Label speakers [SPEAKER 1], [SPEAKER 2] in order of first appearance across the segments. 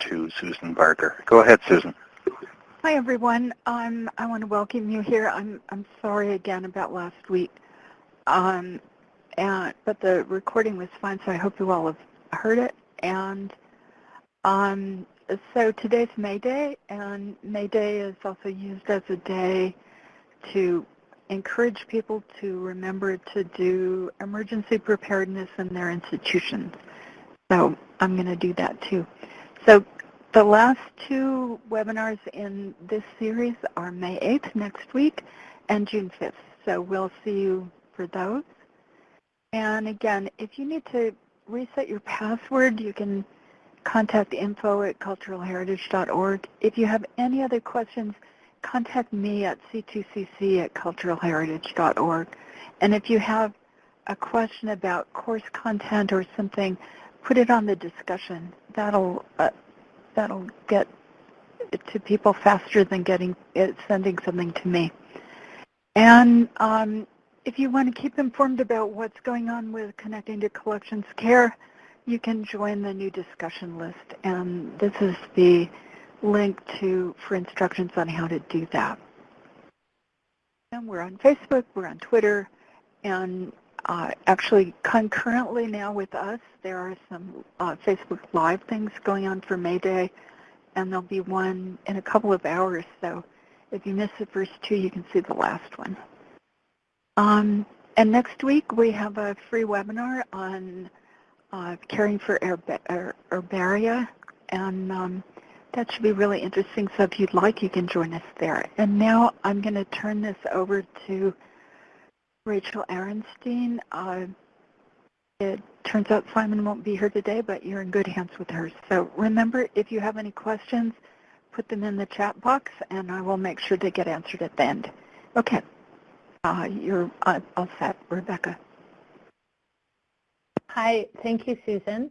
[SPEAKER 1] to Susan Barker. Go ahead, Susan.
[SPEAKER 2] Hi, everyone. Um, I want to welcome you here. I'm, I'm sorry again about last week, um, and, but the recording was fine, so I hope you all have heard it. And um, so today's May Day, and May Day is also used as a day to encourage people to remember to do emergency preparedness in their institutions. So I'm going to do that too. So the last two webinars in this series are May 8th next week and June 5th. So we'll see you for those. And again, if you need to reset your password, you can contact info at culturalheritage.org. If you have any other questions, contact me at c2cc at culturalheritage.org. And if you have a question about course content or something, put it on the discussion. That'll uh, that'll get to people faster than getting it, sending something to me. And um, if you want to keep informed about what's going on with connecting to collections care, you can join the new discussion list. And this is the link to for instructions on how to do that. And we're on Facebook, we're on Twitter, and uh, actually concurrently now with us, there are some uh, Facebook Live things going on for May Day, and there'll be one in a couple of hours. So if you miss the first two, you can see the last one. Um, and next week, we have a free webinar on uh, caring for herb herbaria, and um, that should be really interesting. So if you'd like, you can join us there. And now I'm going to turn this over to Rachel Arenstein. Uh, it turns out Simon won't be here today, but you're in good hands with her. So remember, if you have any questions, put them in the chat box, and I will make sure they get answered at the end. Okay. Uh, you're uh, all set, Rebecca.
[SPEAKER 3] Hi, thank you, Susan.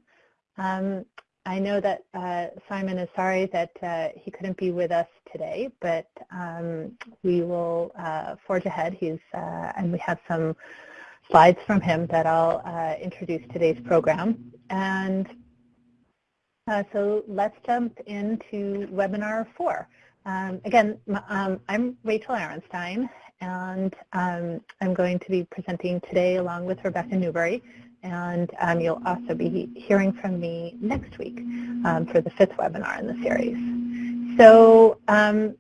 [SPEAKER 3] Um, I know that uh, Simon is sorry that uh, he couldn't be with us today, but um, we will uh, forge ahead. He's uh, and we have some slides from him that I'll uh, introduce today's program. And uh, so let's jump into webinar four. Um, again, um, I'm Rachel Arenstein, and um, I'm going to be presenting today along with Rebecca Newberry and um, you'll also be hearing from me next week um, for the fifth webinar in the series. So um,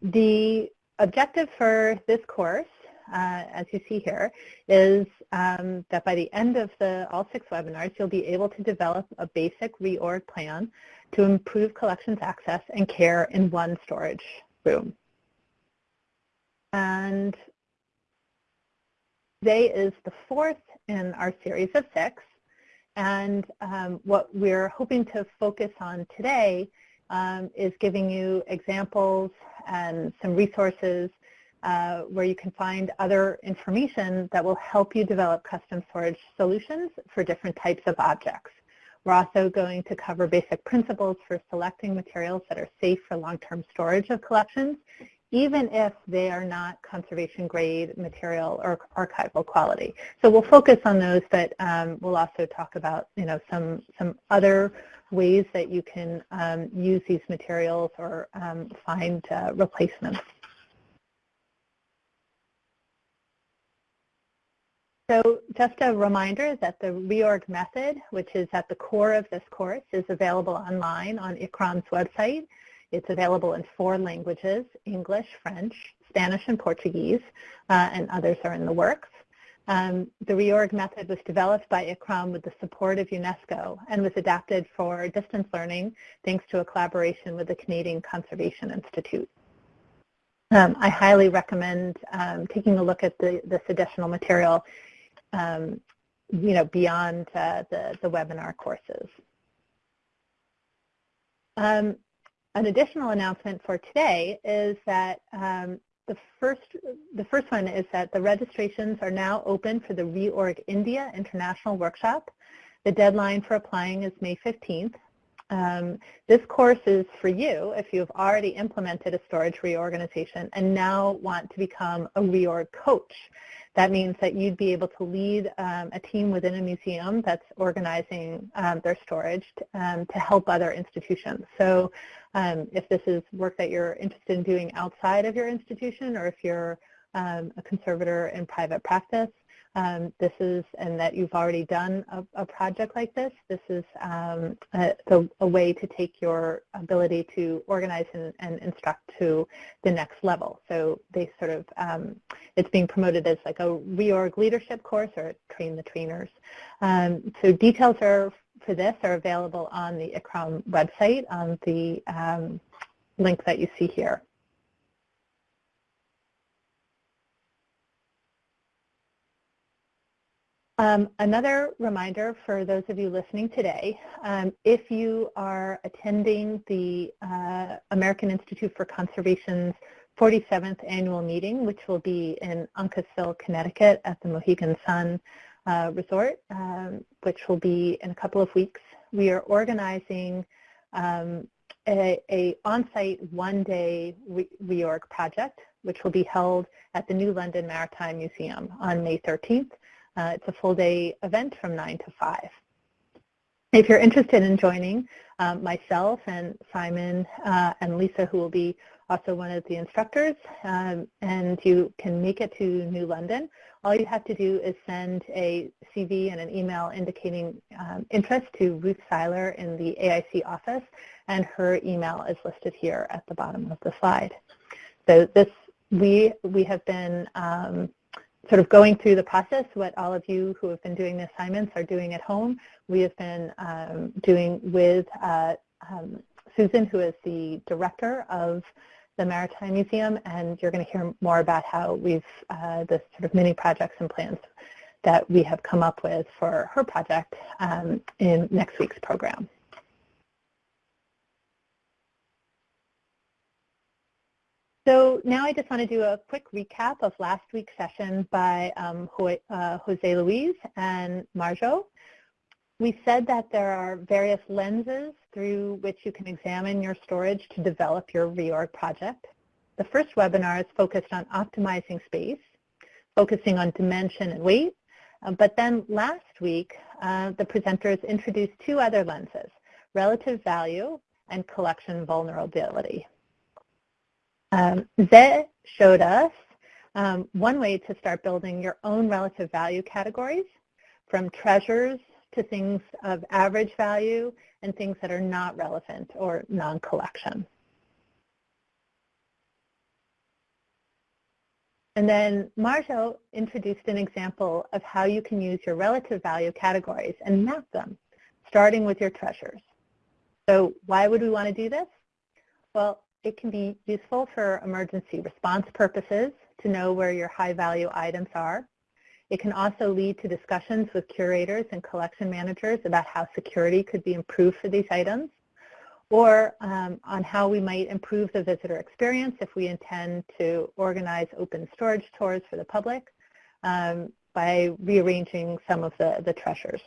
[SPEAKER 3] the objective for this course, uh, as you see here, is um, that by the end of the all six webinars, you'll be able to develop a basic reorg plan to improve collections access and care in one storage room. And Today is the fourth in our series of six, and um, what we're hoping to focus on today um, is giving you examples and some resources uh, where you can find other information that will help you develop custom storage solutions for different types of objects. We're also going to cover basic principles for selecting materials that are safe for long-term storage of collections even if they are not conservation grade material or archival quality. So we'll focus on those, but um, we'll also talk about you know some some other ways that you can um, use these materials or um, find uh, replacements. So just a reminder that the reorg method, which is at the core of this course, is available online on ICCROM's website. It's available in four languages, English, French, Spanish, and Portuguese, uh, and others are in the works. Um, the reorg method was developed by ICCROM with the support of UNESCO and was adapted for distance learning thanks to a collaboration with the Canadian Conservation Institute. Um, I highly recommend um, taking a look at the, this additional material um, you know, beyond uh, the, the webinar courses. An additional announcement for today is that um, the first the first one is that the registrations are now open for the Reorg India International Workshop. The deadline for applying is May 15th. Um, this course is for you if you've already implemented a storage reorganization and now want to become a reorg coach. That means that you'd be able to lead um, a team within a museum that's organizing um, their storage um, to help other institutions. So um, if this is work that you're interested in doing outside of your institution or if you're um, a conservator in private practice, um, this is, and that you've already done a, a project like this, this is um, a, a, way to take your ability to organize and, and, instruct to the next level. So they sort of, um, it's being promoted as like a reorg leadership course or train the trainers. Um, so details are for this are available on the ICCROM website on the um, link that you see here. Um, another reminder for those of you listening today, um, if you are attending the uh, American Institute for Conservation's 47th annual meeting, which will be in Uncasville, Connecticut at the Mohegan Sun uh, Resort, um, which will be in a couple of weeks, we are organizing um, a, a on-site one-day re reorg project, which will be held at the New London Maritime Museum on May 13th. Uh, it's a full-day event from 9 to 5. If you're interested in joining, um, myself and Simon uh, and Lisa, who will be also one of the instructors, um, and you can make it to New London, all you have to do is send a CV and an email indicating um, interest to Ruth Seyler in the AIC office, and her email is listed here at the bottom of the slide. So this, we, we have been um, sort of going through the process, what all of you who have been doing the assignments are doing at home. We have been um, doing with uh, um, Susan, who is the director of the Maritime Museum, and you're going to hear more about how we've, uh, the sort of mini projects and plans that we have come up with for her project um, in next week's program. So now I just want to do a quick recap of last week's session by um, uh, Jose Luis and Marjo. We said that there are various lenses through which you can examine your storage to develop your reorg project. The first webinar is focused on optimizing space, focusing on dimension and weight. Uh, but then last week, uh, the presenters introduced two other lenses, relative value and collection vulnerability. Um, Zeh showed us um, one way to start building your own relative value categories from treasures to things of average value and things that are not relevant or non-collection. And then Marjo introduced an example of how you can use your relative value categories and map them, starting with your treasures. So why would we want to do this? Well, it can be useful for emergency response purposes to know where your high value items are. It can also lead to discussions with curators and collection managers about how security could be improved for these items or um, on how we might improve the visitor experience if we intend to organize open storage tours for the public um, by rearranging some of the, the treasures.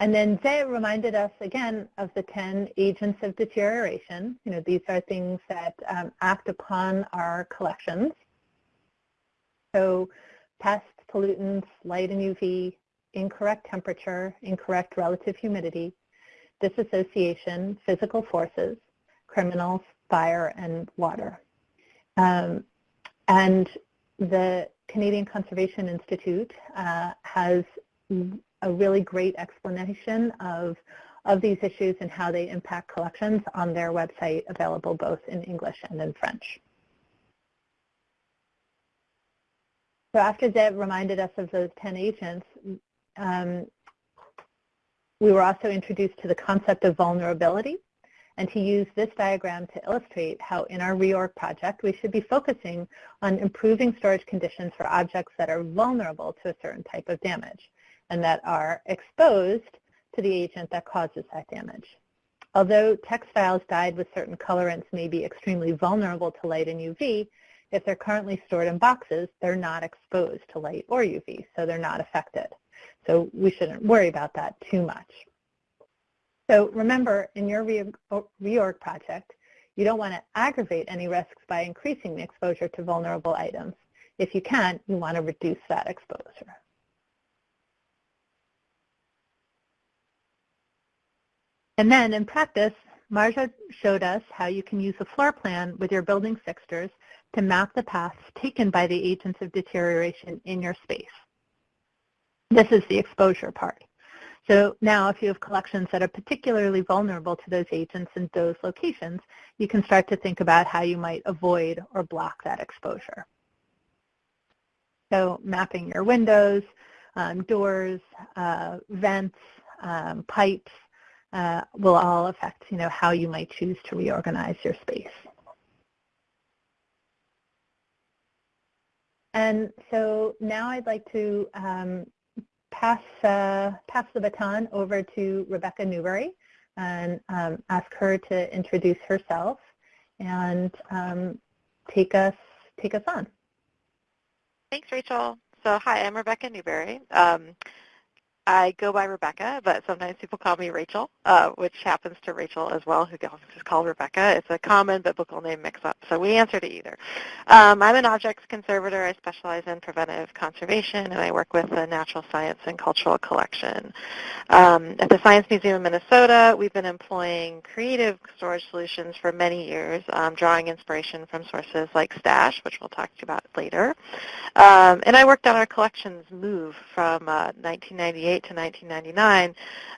[SPEAKER 3] And then Zeh reminded us again of the 10 agents of deterioration. You know, these are things that um, act upon our collections. So pests, pollutants, light and UV, incorrect temperature, incorrect relative humidity, disassociation, physical forces, criminals, fire, and water. Um, and the Canadian Conservation Institute uh, has a really great explanation of, of these issues and how they impact collections on their website, available both in English and in French. So after Deb reminded us of those 10 agents, um, we were also introduced to the concept of vulnerability and to use this diagram to illustrate how in our reorg project we should be focusing on improving storage conditions for objects that are vulnerable to a certain type of damage and that are exposed to the agent that causes that damage. Although textiles dyed with certain colorants may be extremely vulnerable to light and UV, if they're currently stored in boxes, they're not exposed to light or UV, so they're not affected. So we shouldn't worry about that too much. So remember, in your reorg project, you don't want to aggravate any risks by increasing the exposure to vulnerable items. If you can, you want to reduce that exposure. And then in practice, Marja showed us how you can use a floor plan with your building fixtures to map the paths taken by the agents of deterioration in your space. This is the exposure part. So now if you have collections that are particularly vulnerable to those agents in those locations, you can start to think about how you might avoid or block that exposure. So mapping your windows, um, doors, uh, vents, um, pipes uh, will all affect you know, how you might choose to reorganize your space. And so now I'd like to um, pass, uh, pass the baton over to Rebecca Newberry and um, ask her to introduce herself and um, take us take us on.
[SPEAKER 4] Thanks, Rachel. So hi, I'm Rebecca Newberry. Um, I go by Rebecca, but sometimes people call me Rachel, uh, which happens to Rachel as well, who who is called Rebecca. It's a common biblical name mix-up, so we answer to either. Um, I'm an objects conservator. I specialize in preventive conservation, and I work with the Natural Science and Cultural Collection. Um, at the Science Museum of Minnesota, we've been employing creative storage solutions for many years, um, drawing inspiration from sources like STASH, which we'll talk to you about later. Um, and I worked on our collections move from uh, 1998 to 1999,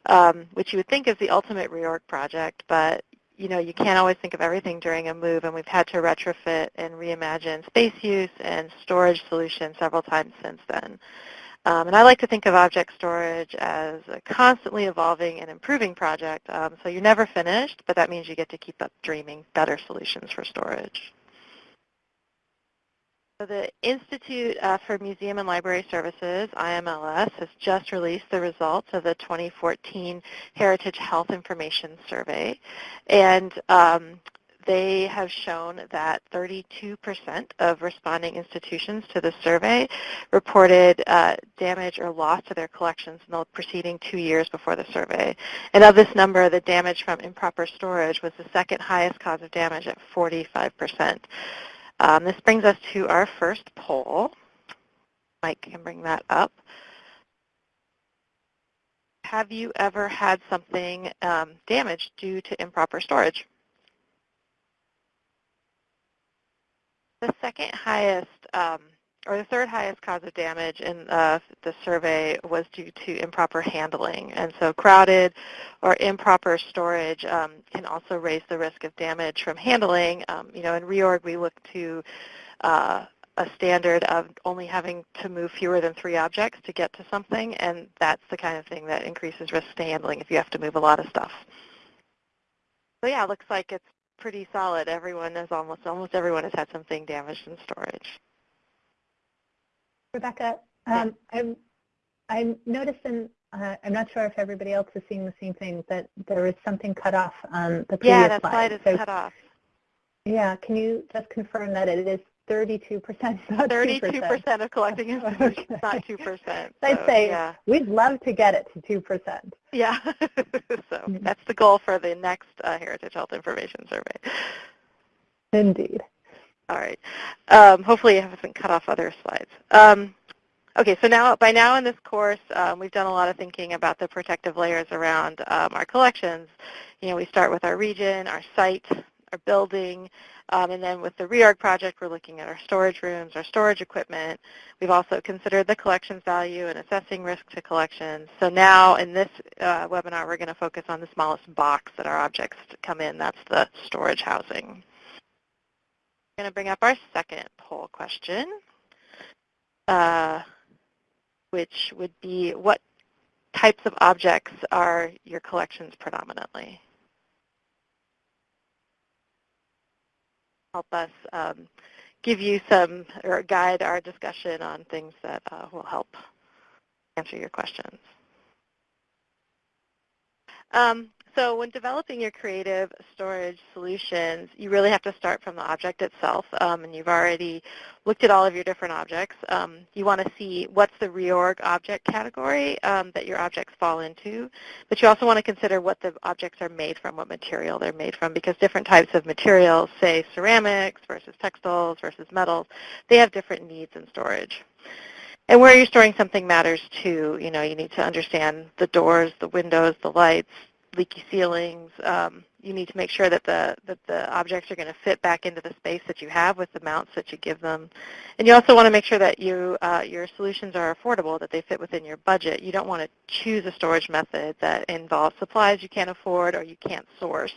[SPEAKER 4] um, which you would think is the ultimate reorg project, but you know, you can't always think of everything during a move, and we've had to retrofit and reimagine space use and storage solutions several times since then. Um, and I like to think of object storage as a constantly evolving and improving project. Um, so you're never finished, but that means you get to keep up dreaming better solutions for storage. The Institute uh, for Museum and Library Services, IMLS, has just released the results of the 2014 Heritage Health Information Survey. And um, they have shown that 32% of responding institutions to the survey reported uh, damage or loss to their collections in the preceding two years before the survey. And of this number, the damage from improper storage was the second highest cause of damage at 45%. Um, this brings us to our first poll. Mike can bring that up. Have you ever had something um, damaged due to improper storage? The second highest um, or the third highest cause of damage in uh, the survey was due to improper handling. And so crowded or improper storage um, can also raise the risk of damage from handling. Um, you know, in reorg, we look to uh, a standard of only having to move fewer than three objects to get to something, and that's the kind of thing that increases risk to handling if you have to move a lot of stuff. So yeah, it looks like it's pretty solid. Everyone has almost almost everyone has had something damaged in storage.
[SPEAKER 3] Rebecca, um, I'm, I'm noticing, uh, I'm not sure if everybody else is seeing the same thing, that there is something cut off on the previous
[SPEAKER 4] yeah, that slide, slide is
[SPEAKER 3] so,
[SPEAKER 4] cut off.
[SPEAKER 3] Yeah, can you just confirm that it is 32%, not
[SPEAKER 4] 32% of collecting is okay. not 2%. So,
[SPEAKER 3] I'd say
[SPEAKER 4] yeah.
[SPEAKER 3] we'd love to get it to 2%.
[SPEAKER 4] Yeah, so mm-hmm. that's the goal for the next uh, Heritage Health Information Survey.
[SPEAKER 3] Indeed.
[SPEAKER 4] All right. Um, hopefully I haven't cut off other slides. Um, okay, so now by now in this course, um, we've done a lot of thinking about the protective layers around um, our collections. You know, we start with our region, our site, our building, um, and then with the reorg project, we're looking at our storage rooms, our storage equipment. We've also considered the collections value and assessing risk to collections. So now in this uh, webinar, we're going to focus on the smallest box that our objects come in. That's the storage housing going to bring up our second poll question, uh, which would be what types of objects are your collections predominantly? Help us um, give you some, or guide our discussion on things that uh, will help answer your questions. Um, so when developing your creative storage solutions, you really have to start from the object itself, um, and you've already looked at all of your different objects. Um, you want to see what's the reorg object category um, that your objects fall into, but you also want to consider what the objects are made from, what material they're made from, because different types of materials, say ceramics versus textiles versus metals, they have different needs in storage. And where you're storing something matters too. You know, you need to understand the doors, the windows, the lights, leaky ceilings. Um, you need to make sure that the that the objects are going to fit back into the space that you have with the mounts that you give them. And you also want to make sure that you uh, your solutions are affordable, that they fit within your budget. You don't want to choose a storage method that involves supplies you can't afford or you can't source.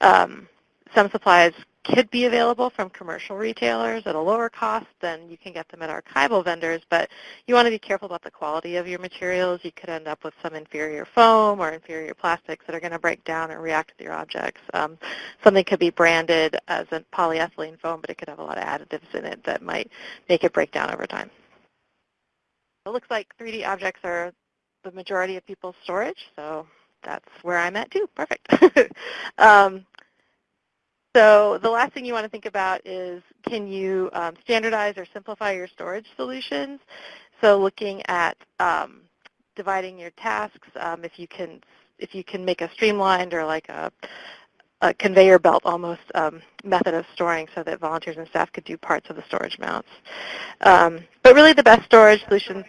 [SPEAKER 4] Um, some supplies could be available from commercial retailers at a lower cost than you can get them at archival vendors, but you want to be careful about the quality of your materials. You could end up with some inferior foam or inferior plastics that are going to break down and react with your objects. Um, something could be branded as a polyethylene foam, but it could have a lot of additives in it that might make it break down over time. It looks like 3D objects are the majority of people's storage, so that's where I'm at too. Perfect. um, so the last thing you want to think about is can you um, standardize or simplify your storage solutions? So looking at um, dividing your tasks, um, if you can if you can make a streamlined or like a, a conveyor belt almost um, method of storing so that volunteers and staff could do parts of the storage mounts. Um, but really the best storage solutions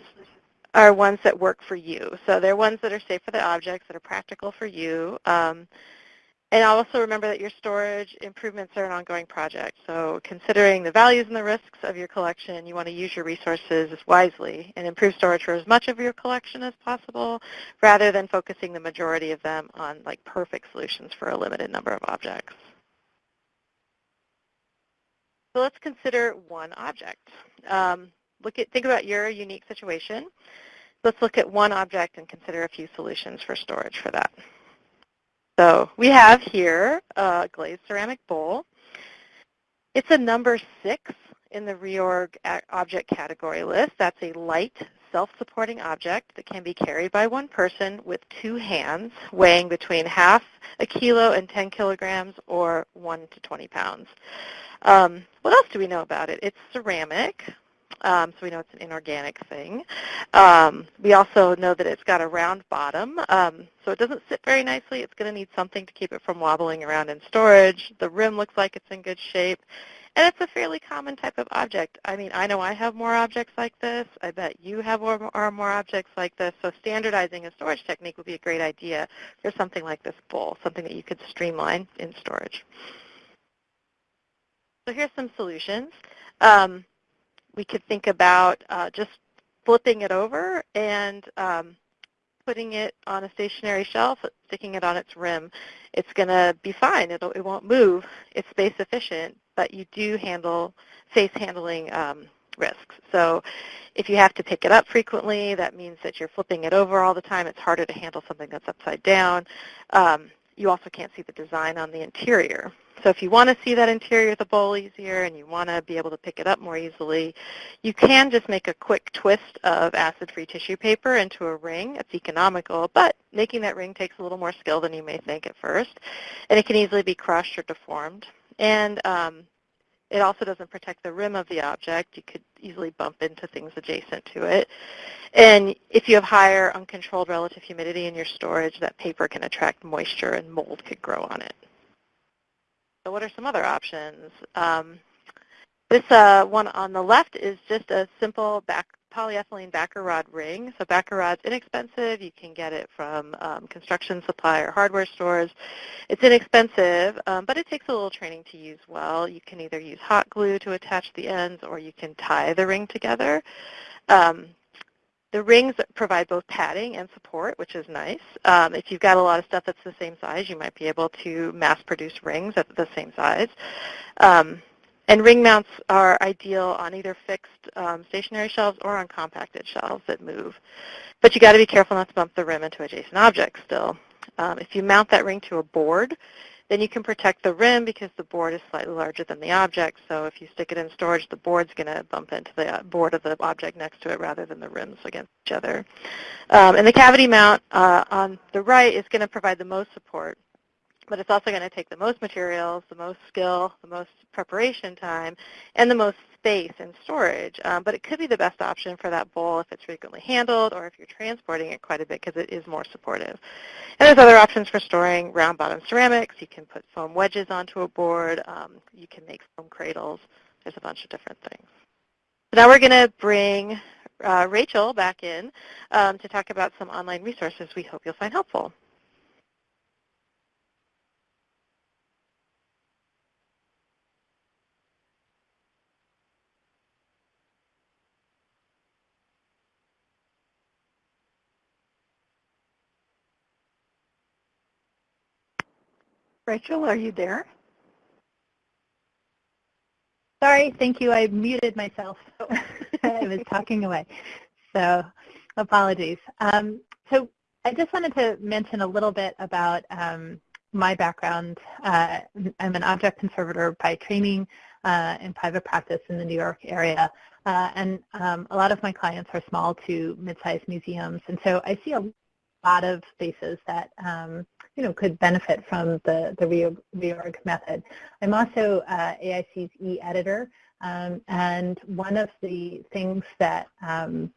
[SPEAKER 4] are ones that work for you. So they're ones that are safe for the objects, that are practical for you. Um, and also remember that your storage improvements are an ongoing project. So considering the values and the risks of your collection, you want to use your resources wisely and improve storage for as much of your collection as possible rather than focusing the majority of them on like perfect solutions for a limited number of objects. So let's consider one object. Um, look at, think about your unique situation. Let's look at one object and consider a few solutions for storage for that. So we have here a glazed ceramic bowl. It's a number six in the reorg object category list. That's a light self-supporting object that can be carried by one person with two hands, weighing between half a kilo and 10 kilograms or 1 to 20 pounds. Um, what else do we know about it? It's ceramic, um, so we know it's an inorganic thing. Um, we also know that it's got a round bottom, um, so it doesn't sit very nicely. It's going to need something to keep it from wobbling around in storage. The rim looks like it's in good shape. And it's a fairly common type of object. I mean, I know I have more objects like this. I bet you have more, or more objects like this. So standardizing a storage technique would be a great idea for something like this bowl, something that you could streamline in storage. So here's some solutions. Um, we could think about uh, just flipping it over and um, putting it on a stationary shelf, sticking it on its rim. It's going to be fine. It'll, it won't move. It's space efficient, but you do handle face handling um, risks. So if you have to pick it up frequently, that means that you're flipping it over all the time. It's harder to handle something that's upside down. Um, you also can't see the design on the interior. So if you want to see that interior of the bowl easier and you want to be able to pick it up more easily, you can just make a quick twist of acid-free tissue paper into a ring. It's economical, but making that ring takes a little more skill than you may think at first. And it can easily be crushed or deformed. And um, it also doesn't protect the rim of the object. You could easily bump into things adjacent to it. And if you have higher uncontrolled relative humidity in your storage, that paper can attract moisture and mold could grow on it. So what are some other options? Um, this uh, one on the left is just a simple back polyethylene backer rod ring. So backer rod's inexpensive. You can get it from um, construction supply or hardware stores. It's inexpensive, um, but it takes a little training to use well. You can either use hot glue to attach the ends or you can tie the ring together. Um, the rings provide both padding and support, which is nice. Um, if you've got a lot of stuff that's the same size, you might be able to mass produce rings at the same size. Um, and ring mounts are ideal on either fixed um, stationary shelves or on compacted shelves that move. But you've got to be careful not to bump the rim into adjacent objects still. Um, if you mount that ring to a board, Then you can protect the rim because the board is slightly larger than the object. So if you stick it in storage, the board's going to bump into the board of the object next to it rather than the rims against each other. Um, and the cavity mount uh, on the right is going to provide the most support but it's also going to take the most materials, the most skill, the most preparation time, and the most space and storage. Um, but it could be the best option for that bowl if it's frequently handled or if you're transporting it quite a bit because it is more supportive. And there's other options for storing round bottom ceramics. You can put foam wedges onto a board. Um, you can make foam cradles. There's a bunch of different things. So now we're going to bring uh, Rachel back in um, to talk about some online resources we hope you'll find helpful.
[SPEAKER 2] Rachel, are you there?
[SPEAKER 3] Sorry, thank you. I muted myself. I was talking away. So apologies. Um, so I just wanted to mention a little bit about um, my background. Uh, I'm an object conservator by training uh, in private practice in the New York area. Uh, and um, a lot of my clients are small to mid-sized museums. And so I see a lot of spaces that um, you know could benefit from the the reorg, method. I'm also uh, AIC's e-editor, um, and one of the things that um,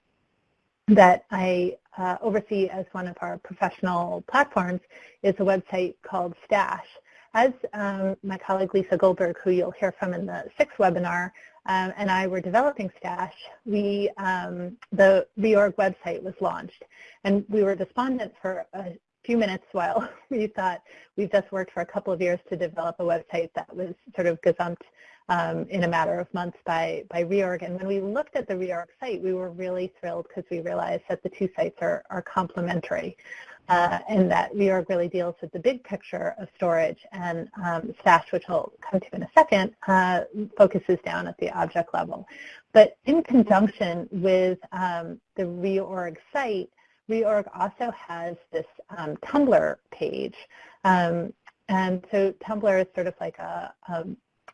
[SPEAKER 3] that I uh, oversee as one of our professional platforms is a website called Stash. As um, my colleague Lisa Goldberg, who you'll hear from in the sixth webinar, um, and I were developing Stash, we, um, the reorg website was launched. And we were despondent for a few minutes while we thought we've just worked for a couple of years to develop a website that was sort of gazumped um, in a matter of months by, by reorg. And when we looked at the reorg site, we were really thrilled because we realized that the two sites are, are complementary uh, and that reorg really deals with the big picture of storage and um, Stash, which I'll come to in a second, uh, focuses down at the object level. But in conjunction with um, the reorg site, reorg also has this um, Tumblr page. Um, and so Tumblr is sort of like a, a,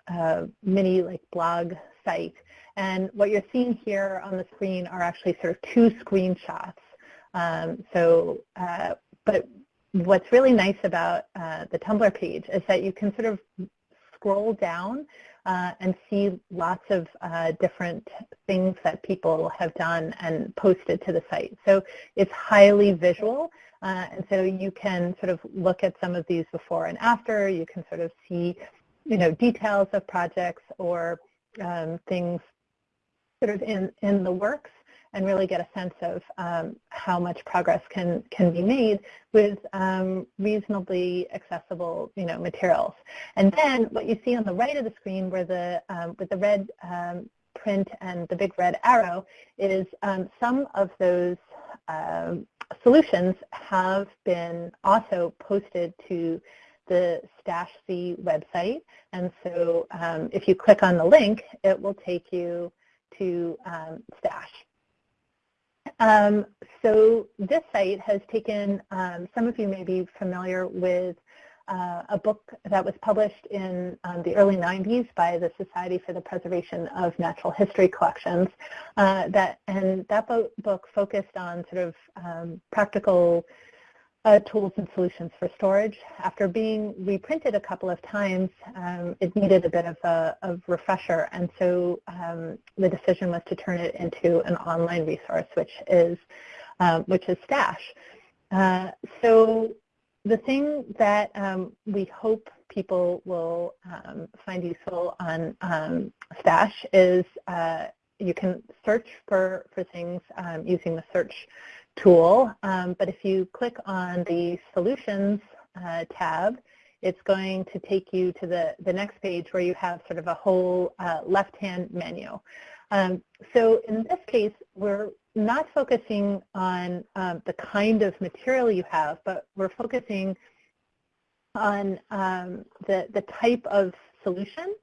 [SPEAKER 3] a mini like blog site. And what you're seeing here on the screen are actually sort of two screenshots. Um, so uh, but what's really nice about uh, the Tumblr page is that you can sort of scroll down uh, and see lots of uh, different things that people have done and posted to the site. So it's highly visual, uh, and so you can sort of look at some of these before and after. You can sort of see, you know, details of projects or um, things sort of in, in the works and really get a sense of um, how much progress can, can be made with um, reasonably accessible you know, materials. And then what you see on the right of the screen where the, um, with the red um, print and the big red arrow is um, some of those um, solutions have been also posted to the StashC website. And so if you click on the link, it will take you to um, Stash. Um, so this site has taken, um, some of you may be familiar with uh, a book that was published in um, the early 90s by the Society for the Preservation of Natural History Collections. Uh, that, and that bo book focused on sort of um, practical uh, tools and solutions for storage. After being reprinted a couple of times, um, it needed a bit of a of refresher, and so um, the decision was to turn it into an online resource, which is um, which is Stash. Uh, so the thing that um, we hope people will um, find useful on um, Stash is uh, you can search for, for things using the search tool, um, but if you click on the Solutions uh, tab, it's going to take you to the, the next page where you have sort of a whole uh, left-hand menu. Um, so in this case, we're not focusing on um, the kind of material you have, but we're focusing on um, the, the type of solution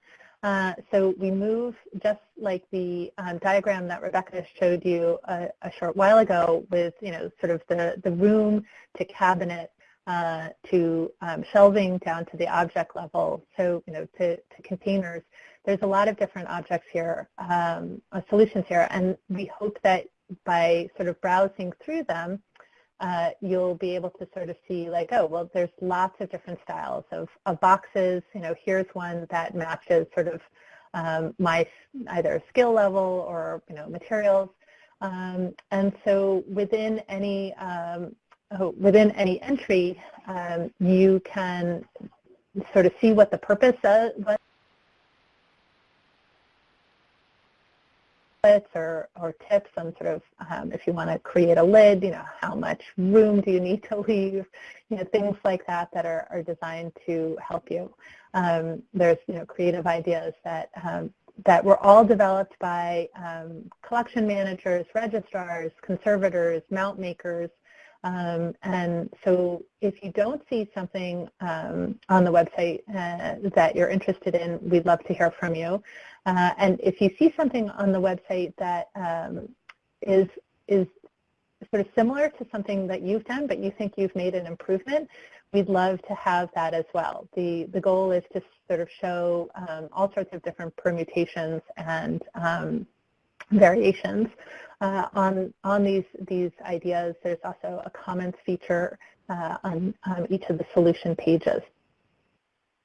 [SPEAKER 3] uh, so we move just like the um, diagram that Rebecca showed you a, a, short while ago with, you know, sort of the, the room to cabinet uh, to um, shelving down to the object level, so you know to, to containers. There's a lot of different objects here, um, uh, solutions here, and we hope that by sort of browsing through them, uh, you'll be able to sort of see like, oh, well, there's lots of different styles of, of boxes. You know, here's one that matches sort of um, my either skill level or, you know, materials. Um, and so within any, um, oh, within any entry, um, you can sort of see what the purpose was or, or tips on sort of um, if you want to create a lid, you know, how much room do you need to leave, you know, things like that that are, are designed to help you. Um, there's, you know, creative ideas that, um, that were all developed by um, collection managers, registrars, conservators, mount makers, um, and so if you don't see something um, on the website uh, that you're interested in, we'd love to hear from you. Uh, and if you see something on the website that um, is is sort of similar to something that you've done, but you think you've made an improvement, we'd love to have that as well. The, the goal is to sort of show um, all sorts of different permutations and um, variations uh, on, on these, these ideas. There's also a comments feature uh, on, on each of the solution pages.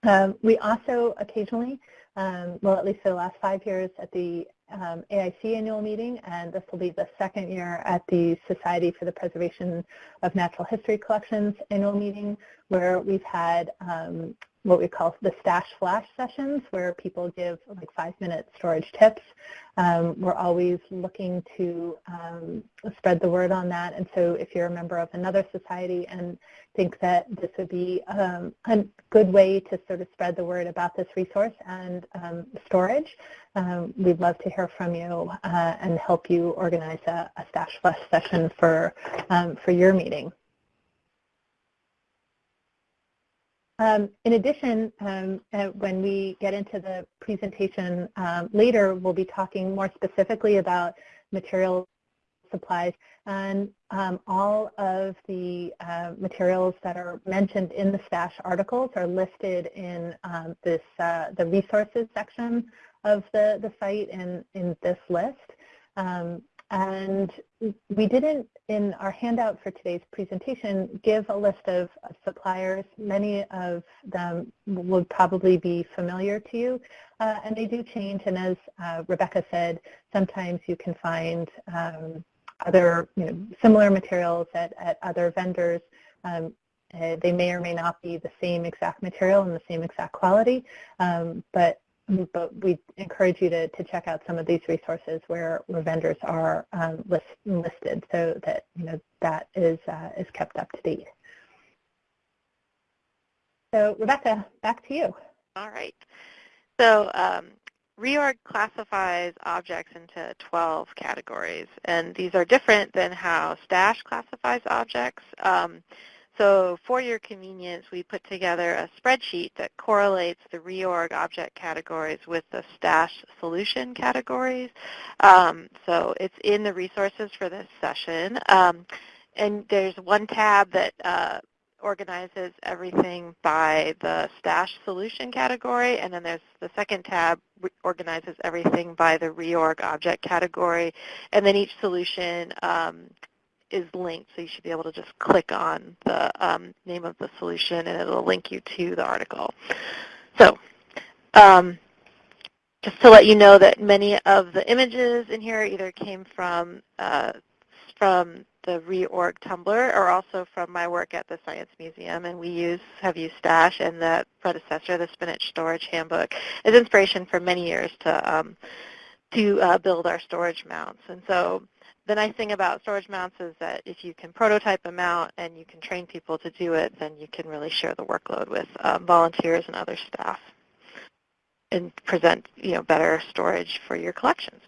[SPEAKER 3] Um, we also occasionally um, well, at least for the last five years at the um, AIC annual meeting, and this will be the second year at the Society for the Preservation of Natural History Collections annual meeting, where we've had um, what we call the stash flash sessions where people give like five minute storage tips. Um, we're always looking to um, spread the word on that. And so if you're a member of another society and think that this would be um, a good way to sort of spread the word about this resource and um, storage, um, we'd love to hear from you uh, and help you organize a, a stash flash session for, um, for your meeting. Um, in addition, um, uh, when we get into the presentation um, later, we'll be talking more specifically about material supplies and um, all of the uh, materials that are mentioned in the STASH articles are listed in um, this uh, the resources section of the, the site in, in this list. Um, and we didn't, in our handout for today's presentation, give a list of, suppliers. Many of them would probably be familiar to you, uh, and they do change. And as uh, Rebecca said, sometimes you can find um, other, you know, similar materials at, at other vendors. Um, uh, they may or may not be the same exact material and the same exact quality, um, but but we encourage you to, to check out some of these resources where, where vendors are um, list, listed so that you know that is, uh, is kept up to date. So Rebecca, back to you.
[SPEAKER 4] All right. So um, reorg classifies objects into 12 categories, and these are different than how STASH classifies objects. Um, so for your convenience, we put together a spreadsheet that correlates the reorg object categories with the stash solution categories. Um, so it's in the resources for this session. Um, and there's one tab that uh, organizes everything by the stash solution category, and then there's the second tab organizes everything by the reorg object category, and then each solution um, is linked, so you should be able to just click on the um, name of the solution and it'll link you to the article. So um, just to let you know that many of the images in here either came from uh, from the reorg Tumblr or also from my work at the Science Museum and we use have used Stash and the predecessor, the SPNHC Storage Handbook, as inspiration for many years to um, to uh, build our storage mounts. And so the nice thing about storage mounts is that if you can prototype a mount and you can train people to do it, then you can really share the workload with um, volunteers and other staff and present you know, better storage for your collections.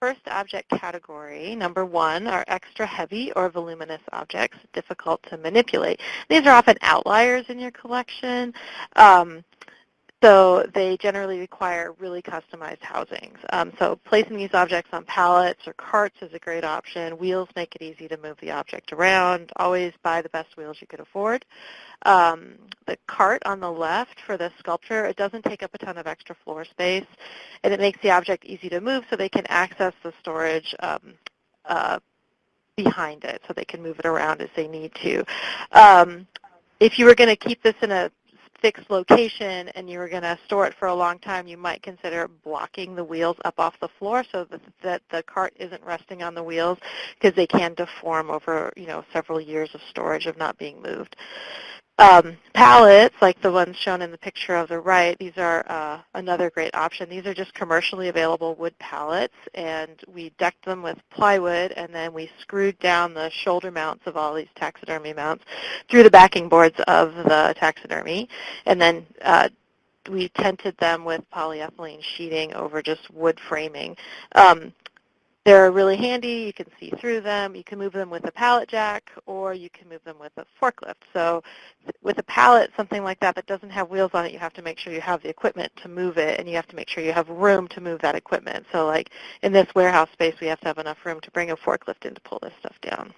[SPEAKER 4] First object category, number one, are extra heavy or voluminous objects, difficult to manipulate. These are often outliers in your collection. Um, So they generally require really customized housings. Um, so placing these objects on pallets or carts is a great option. Wheels make it easy to move the object around. Always buy the best wheels you could afford. Um, the cart on the left for the sculpture, it doesn't take up a ton of extra floor space, and it makes the object easy to move so they can access the storage um, uh, behind it so they can move it around as they need to. Um, if you were going to keep this in a fixed location and you were going to store it for a long time, you might consider blocking the wheels up off the floor so that, that the cart isn't resting on the wheels because they can deform over you know several years of storage of not being moved. Um, pallets, like the ones shown in the picture of the right, these are uh, another great option. These are just commercially available wood pallets, and we decked them with plywood, and then we screwed down the shoulder mounts of all these taxidermy mounts through the backing boards of the taxidermy, and then uh, we tented them with polyethylene sheeting over just wood framing. Um, they're really handy. You can see through them. You can move them with a pallet jack or you can move them with a forklift. So with a pallet, something like that that doesn't have wheels on it, you have to make sure you have the equipment to move it and you have to make sure you have room to move that equipment. So like in this warehouse space, we have to have enough room to bring a forklift in to pull this stuff down.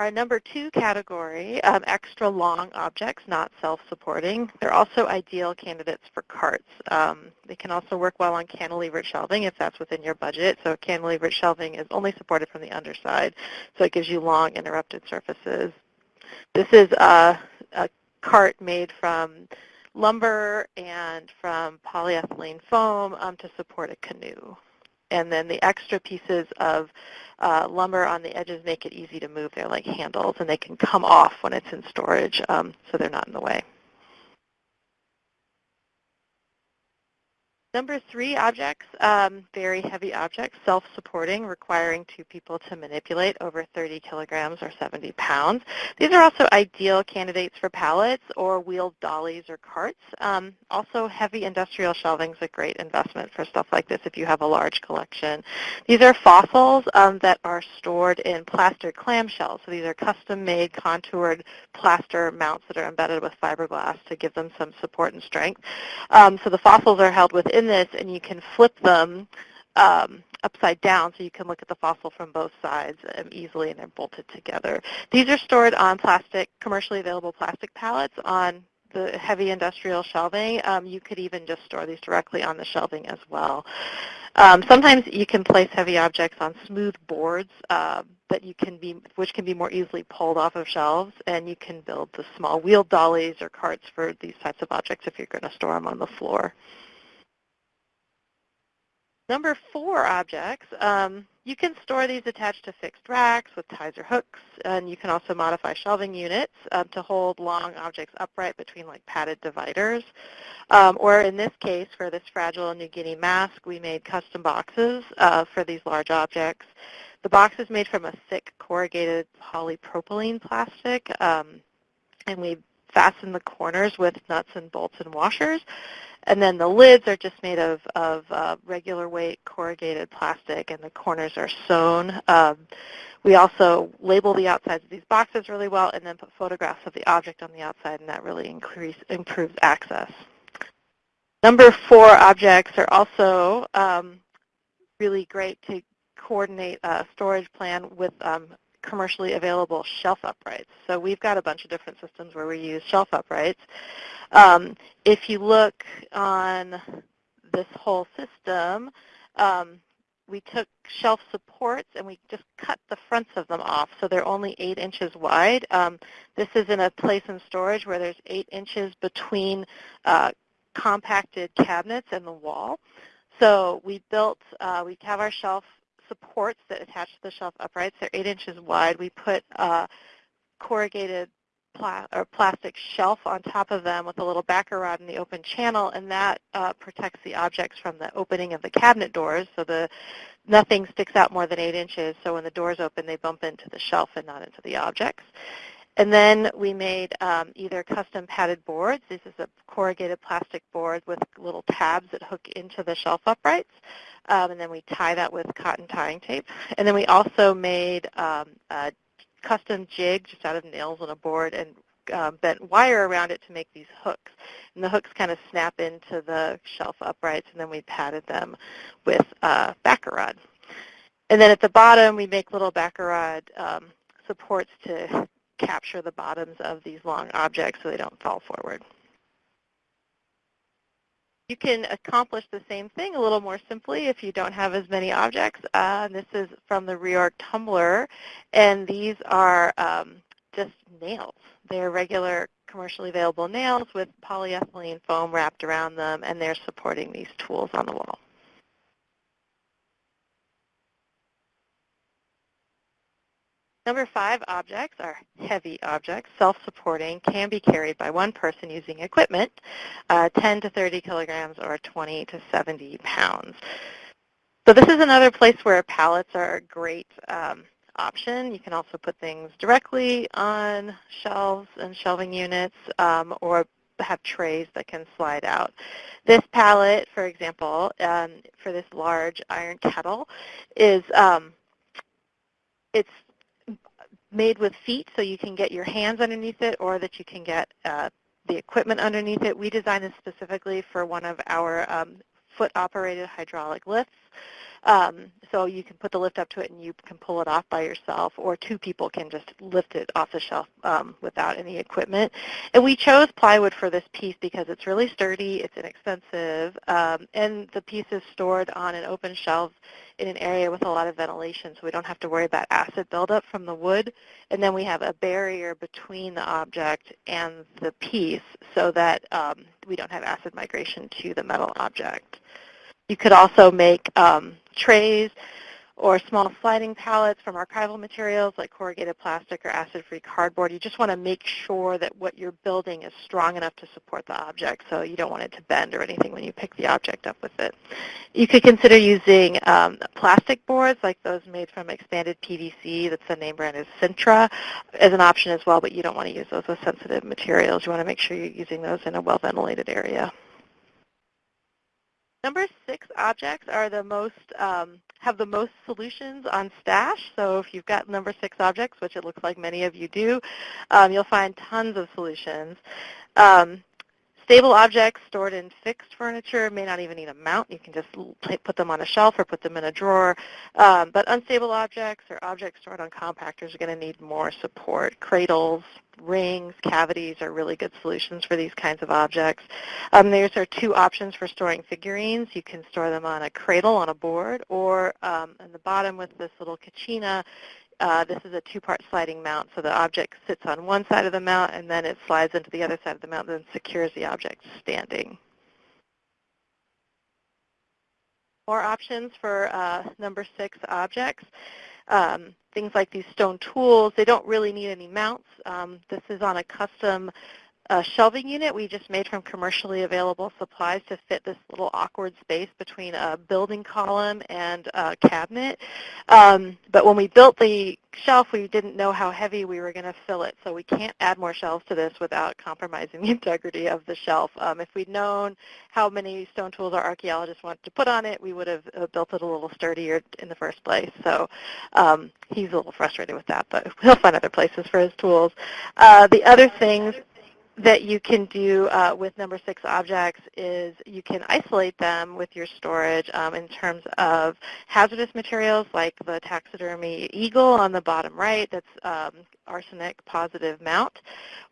[SPEAKER 4] Our number two category, um, extra long objects, not self-supporting. They're also ideal candidates for carts. Um, they can also work well on cantilevered shelving if that's within your budget. So cantilevered shelving is only supported from the underside, so it gives you long interrupted surfaces. This is a, a cart made from lumber and from polyethylene foam um, to support a canoe and then the extra pieces of uh, lumber on the edges make it easy to move. They're like handles, and they can come off when it's in storage, um, so they're not in the way. Number three objects, um, very heavy objects, self-supporting, requiring two people to manipulate over 30 kilograms or 70 pounds. These are also ideal candidates for pallets or wheeled dollies or carts. Um, also, heavy industrial shelving is a great investment for stuff like this if you have a large collection. These are fossils um, that are stored in plaster clamshells. So these are custom-made contoured plaster mounts that are embedded with fiberglass to give them some support and strength. Um, so the fossils are held within in this and you can flip them um, upside down so you can look at the fossil from both sides um, easily and they're bolted together. These are stored on plastic, commercially available plastic pallets on the heavy industrial shelving. Um, you could even just store these directly on the shelving as well. Um, sometimes you can place heavy objects on smooth boards uh, that you can be, which can be more easily pulled off of shelves, and you can build the small wheeled dollies or carts for these types of objects if you're going to store them on the floor. Number four objects, um, you can store these attached to fixed racks with ties or hooks, and you can also modify shelving units um, to hold long objects upright between like padded dividers. Um, or in this case, for this fragile New Guinea mask, we made custom boxes uh, for these large objects. The box is made from a thick corrugated polypropylene plastic, um, and we fasten the corners with nuts and bolts and washers. And then the lids are just made of, of uh, regular weight corrugated plastic and the corners are sewn. Um, we also label the outsides of these boxes really well and then put photographs of the object on the outside and that really increase, improves access. Number four objects are also um, really great to coordinate a storage plan with um, commercially available shelf uprights. So we've got a bunch of different systems where we use shelf uprights. Um, if you look on this whole system, um, we took shelf supports and we just cut the fronts of them off so they're only 8 inches wide. Um, this is in a place in storage where there's 8 inches between uh, compacted cabinets and the wall. So we built, uh, we have our shelf supports that attach to the shelf uprights. They're 8 inches wide. We put uh, corrugated pla or plastic shelf on top of them with a little backer rod in the open channel, and that uh, protects the objects from the opening of the cabinet doors. So the nothing sticks out more than 8 inches, so when the doors open, they bump into the shelf and not into the objects. And then we made um, either custom padded boards. This is a corrugated plastic board with little tabs that hook into the shelf uprights. Um, and then we tie that with cotton tying tape. And then we also made um, a custom jig just out of nails on a board and um, bent wire around it to make these hooks. And the hooks kind of snap into the shelf uprights, and then we padded them with uh, backer rod. And then at the bottom, we make little backer rod um, supports to capture the bottoms of these long objects so they don't fall forward. You can accomplish the same thing a little more simply if you don't have as many objects. Uh, this is from the Reorg Tumblr, and these are um, just nails. They're regular commercially available nails with polyethylene foam wrapped around them, and they're supporting these tools on the wall. Number five objects are heavy objects, self-supporting, can be carried by one person using equipment, uh, 10 to 30 kilograms or 20 to 70 pounds. So this is another place where pallets are a great um, option. You can also put things directly on shelves and shelving units um, or have trays that can slide out. This pallet, for example, um, for this large iron kettle, is um, it's made with feet so you can get your hands underneath it or that you can get uh, the equipment underneath it. We designed this specifically for one of our um, foot-operated hydraulic lifts. Um, so you can put the lift up to it and you can pull it off by yourself, or two people can just lift it off the shelf um, without any equipment. And we chose plywood for this piece because it's really sturdy, it's inexpensive, um, and the piece is stored on an open shelf in an area with a lot of ventilation, so we don't have to worry about acid buildup from the wood. And then we have a barrier between the object and the piece so that um, we don't have acid migration to the metal object. You could also make um, trays or small sliding pallets from archival materials like corrugated plastic or acid-free cardboard. You just want to make sure that what you're building is strong enough to support the object, so you don't want it to bend or anything when you pick the object up with it. You could consider using um, plastic boards like those made from expanded PVC, that's the name brand is Sintra, as an option as well, but you don't want to use those with sensitive materials. You want to make sure you're using those in a well-ventilated area. Number six objects are the most um, have the most solutions on Stash. So if you've got number six objects, which it looks like many of you do, um, you'll find tons of solutions. Um, Stable objects stored in fixed furniture may not even need a mount. You can just put them on a shelf or put them in a drawer. Um, but unstable objects or objects stored on compactors are going to need more support. Cradles, rings, cavities are really good solutions for these kinds of objects. Um, there's are two options for storing figurines. You can store them on a cradle on a board or um, in the bottom with this little kachina, uh, this is a two-part sliding mount, so the object sits on one side of the mount and then it slides into the other side of the mount and secures the object standing. More options for uh, number six objects. Um, things like these stone tools, they don't really need any mounts. Um, this is on a custom a shelving unit we just made from commercially available supplies to fit this little awkward space between a building column and a cabinet. Um, but when we built the shelf, we didn't know how heavy we were going to fill it, so we can't add more shelves to this without compromising the integrity of the shelf. Um, if we'd known how many stone tools our archaeologists wanted to put on it, we would have uh, built it a little sturdier in the first place. So um, he's a little frustrated with that, but he'll find other places for his tools. Uh, the other things that you can do uh, with number six objects is you can isolate them with your storage um, in terms of hazardous materials like the taxidermy eagle on the bottom right that's um, arsenic positive mount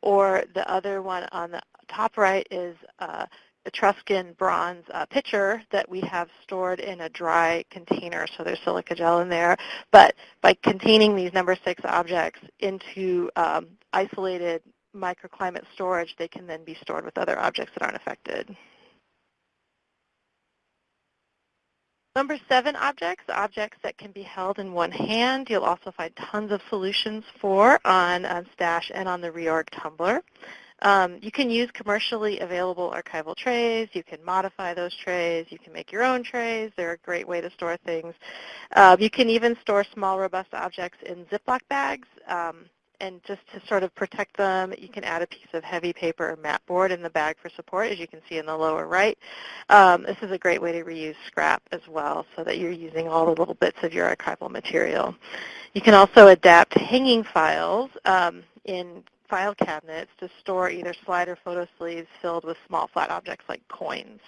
[SPEAKER 4] or the other one on the top right is uh, Etruscan bronze uh, pitcher that we have stored in a dry container, so there's silica gel in there. But by containing these number six objects into um, isolated microclimate storage, they can then be stored with other objects that aren't affected. Number seven objects, objects that can be held in one hand. You'll also find tons of solutions for on, on Stash and on the Reorg Tumblr. Um, you can use commercially available archival trays. You can modify those trays. You can make your own trays. They're a great way to store things. Uh, you can even store small, robust objects in Ziploc bags. Um, and just to sort of protect them, you can add a piece of heavy paper or mat board in the bag for support, as you can see in the lower right. Um, this is a great way to reuse scrap as well, so that you're using all the little bits of your archival material. You can also adapt hanging files um, in file cabinets to store either slide or photo sleeves filled with small flat objects like coins.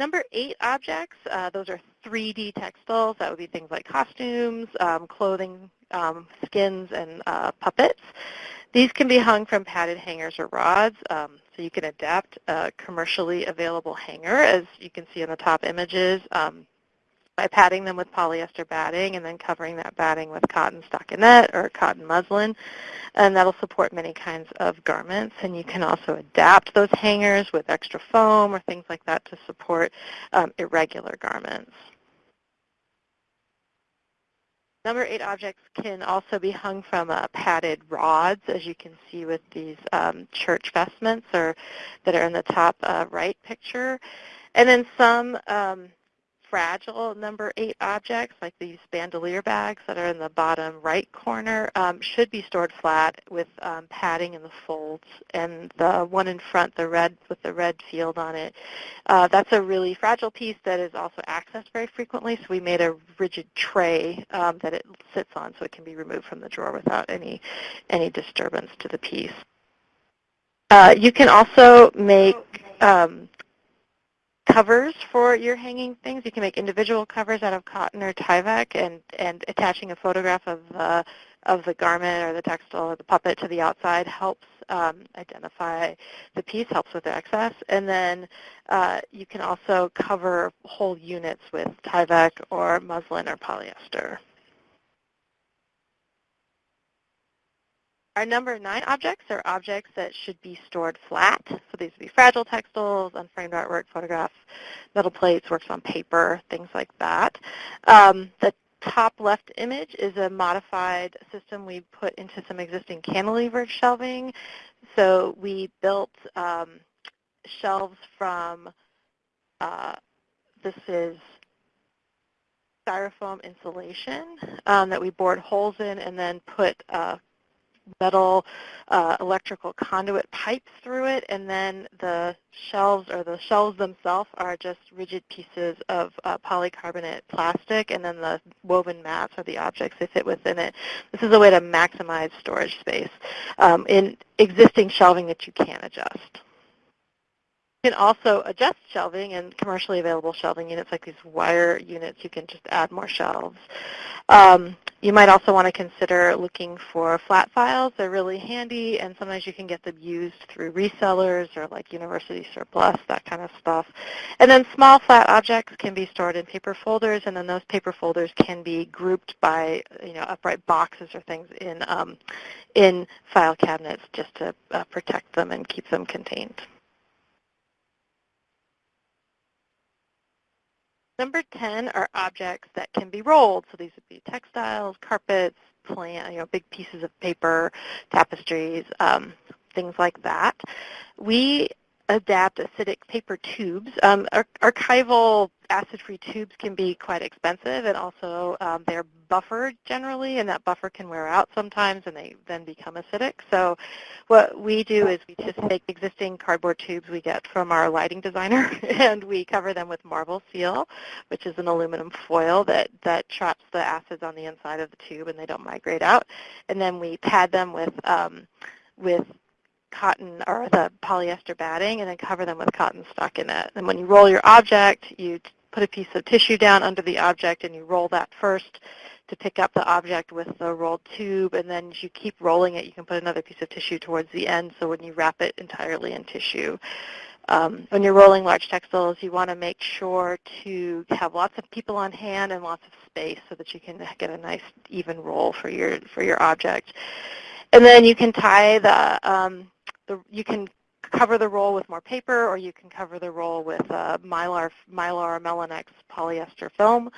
[SPEAKER 4] Number eight objects, uh, those are 3D textiles. That would be things like costumes, um, clothing, um, skins, and uh, puppets. These can be hung from padded hangers or rods, um, so you can adapt a commercially available hanger, as you can see in the top images, um, by padding them with polyester batting and then covering that batting with cotton stockinette or cotton muslin. And that'll support many kinds of garments. And you can also adapt those hangers with extra foam or things like that to support um, irregular garments. Number eight objects can also be hung from uh, padded rods, as you can see with these um, church vestments or that are in the top uh, right picture. And then some um, fragile number eight objects, like these bandolier bags that are in the bottom right corner, um, should be stored flat with um, padding in the folds. And the one in front, the red with the red field on it, uh, that's a really fragile piece that is also accessed very frequently. So we made a rigid tray um, that it sits on so it can be removed from the drawer without any, any disturbance to the piece. Uh, you can also make um, covers for your hanging things. You can make individual covers out of cotton or Tyvek and, and attaching a photograph of the, of the garment or the textile or the puppet to the outside helps um, identify the piece, helps with the access. And then uh, you can also cover whole units with Tyvek or muslin or polyester. Our number nine objects are objects that should be stored flat. So these would be fragile textiles, unframed artwork, photographs, metal plates, works on paper, things like that. Um, the top left image is a modified system we put into some existing cantilevered shelving. So we built um, shelves from, uh, this is styrofoam insulation um, that we bored holes in and then put uh, metal uh, electrical conduit pipes through it, and then the shelves or the shelves themselves are just rigid pieces of uh, polycarbonate plastic, and then the woven mats are the objects that fit within it. This is a way to maximize storage space um, in existing shelving that you can adjust. You can also adjust shelving and commercially available shelving units like these wire units. You can just add more shelves. Um, you might also want to consider looking for flat files. They're really handy, and sometimes you can get them used through resellers or like university surplus, that kind of stuff. And then small flat objects can be stored in paper folders, and then those paper folders can be grouped by you know upright boxes or things in um, in file cabinets just to uh, protect them and keep them contained. Number 10 are objects that can be rolled. So these would be textiles, carpets, plant, you know, big pieces of paper, tapestries, um, things like that. We adapt acidic paper tubes. Um, archival acid-free tubes can be quite expensive and also um, they're buffered generally and that buffer can wear out sometimes and they then become acidic. So what we do is we just take existing cardboard tubes we get from our lighting designer and we cover them with marble seal, which is an aluminum foil that, that traps the acids on the inside of the tube and they don't migrate out. And then we pad them with um, with cotton or the polyester batting and then cover them with cotton stockinette. And when you roll your object, you put a piece of tissue down under the object and you roll that first to pick up the object with the rolled tube and then as you keep rolling it you can put another piece of tissue towards the end so when you wrap it entirely in tissue. Um, when you're rolling large textiles you want to make sure to have lots of people on hand and lots of space so that you can get a nice even roll for your for your object. And then you can tie the um, the, you can cover the roll with more paper or you can cover the roll with uh, mylar, mylar Melinex polyester film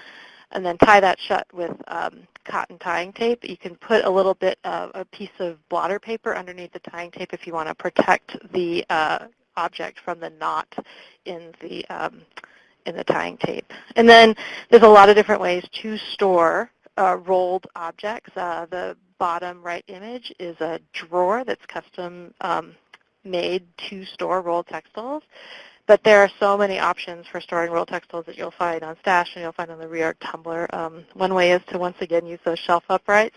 [SPEAKER 4] and then tie that shut with um, cotton tying tape. You can put a little bit of a piece of blotter paper underneath the tying tape if you want to protect the uh, object from the knot in the um, in the tying tape. And then there's a lot of different ways to store uh, rolled objects. Uh, the bottom right image is a drawer that's custom um, made to store rolled textiles. but there are so many options for storing rolled textiles that you'll find on Stash and you'll find on the Reorg Tumblr. Um, one way is to once again use those shelf uprights.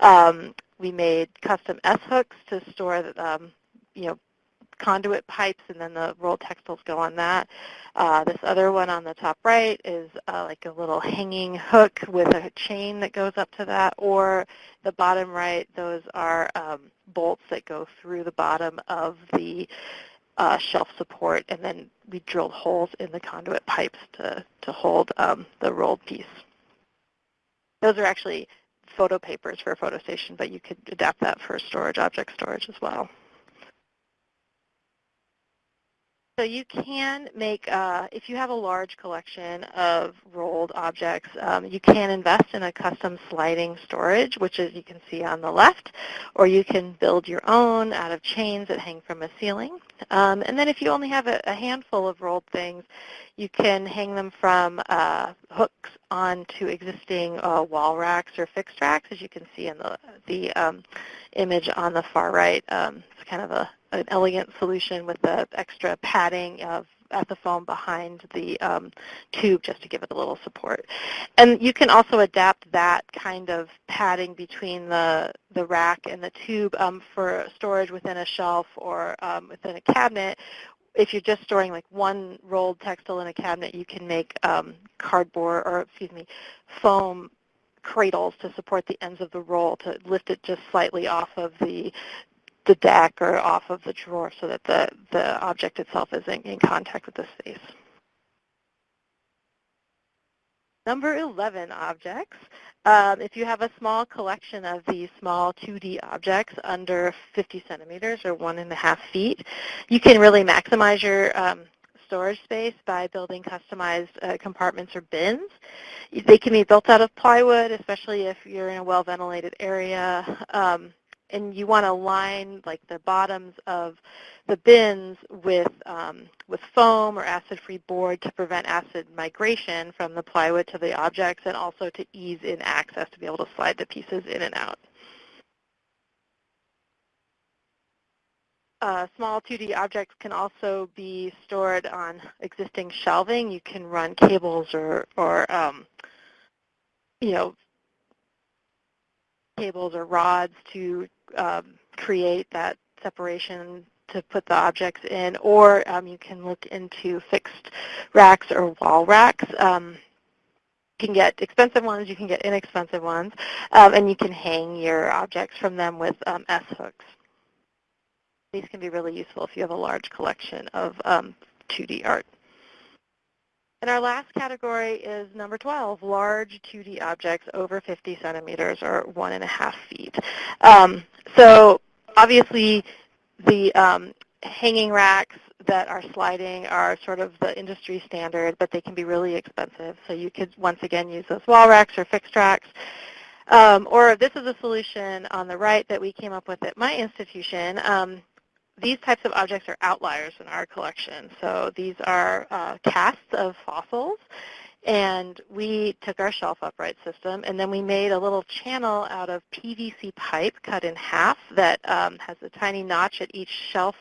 [SPEAKER 4] Um, we made custom S-hooks to store, um, you know, conduit pipes and then the rolled textiles go on that. Uh, this other one on the top right is uh, like a little hanging hook with a chain that goes up to that or the bottom right, those are um, bolts that go through the bottom of the uh, shelf support and then we drilled holes in the conduit pipes to, to hold um, the rolled piece. Those are actually photo papers for a photo station, but you could adapt that for storage, object storage as well. So you can make, uh, if you have a large collection of rolled objects, um, you can invest in a custom sliding storage, which is you can see on the left, or you can build your own out of chains that hang from a ceiling. Um, and then if you only have a, a, handful of rolled things, you can hang them from uh, hooks onto existing uh, wall racks or fixed racks, as you can see in the, the um, image on the far right. Um, it's kind of a, an elegant solution with the extra padding of at the foam behind the um, tube just to give it a little support. And you can also adapt that kind of padding between the, the rack and the tube um, for storage within a shelf or um, within a cabinet. If you're just storing like one rolled textile in a cabinet, you can make um, cardboard or, excuse me, foam cradles to support the ends of the roll to lift it just slightly off of the the deck or off of the drawer so that the, the object itself is in, in contact with the space. Number 11, objects. Um, if you have a small collection of these small 2D objects under 50 centimeters or one and a half feet, you can really maximize your um, storage space by building customized uh, compartments or bins. They can be built out of plywood, especially if you're in a well-ventilated area. Um, and you want to line like the bottoms of the bins with um, with foam or acid-free board to prevent acid migration from the plywood to the objects and also to ease in access to be able to slide the pieces in and out. Uh, small 2D objects can also be stored on existing shelving. You can run cables or, or um, you know, cables or rods to um, create that separation to put the objects in, or um, you can look into fixed racks or wall racks. Um, you can get expensive ones, you can get inexpensive ones, um, and you can hang your objects from them with um, S-hooks. These can be really useful if you have a large collection of 2D um, art. And our last category is number 12, large 2D objects over 50 centimeters or one and a half feet. Um, so obviously the um, hanging racks that are sliding are sort of the industry standard, but they can be really expensive. So you could once again use those wall racks or fixed racks. Um, or this is a solution on the right that we came up with at my institution. Um, these types of objects are outliers in our collection. So these are uh, casts of fossils. And we took our shelf upright system and then we made a little channel out of PVC pipe cut in half that um, has a tiny notch at each shelf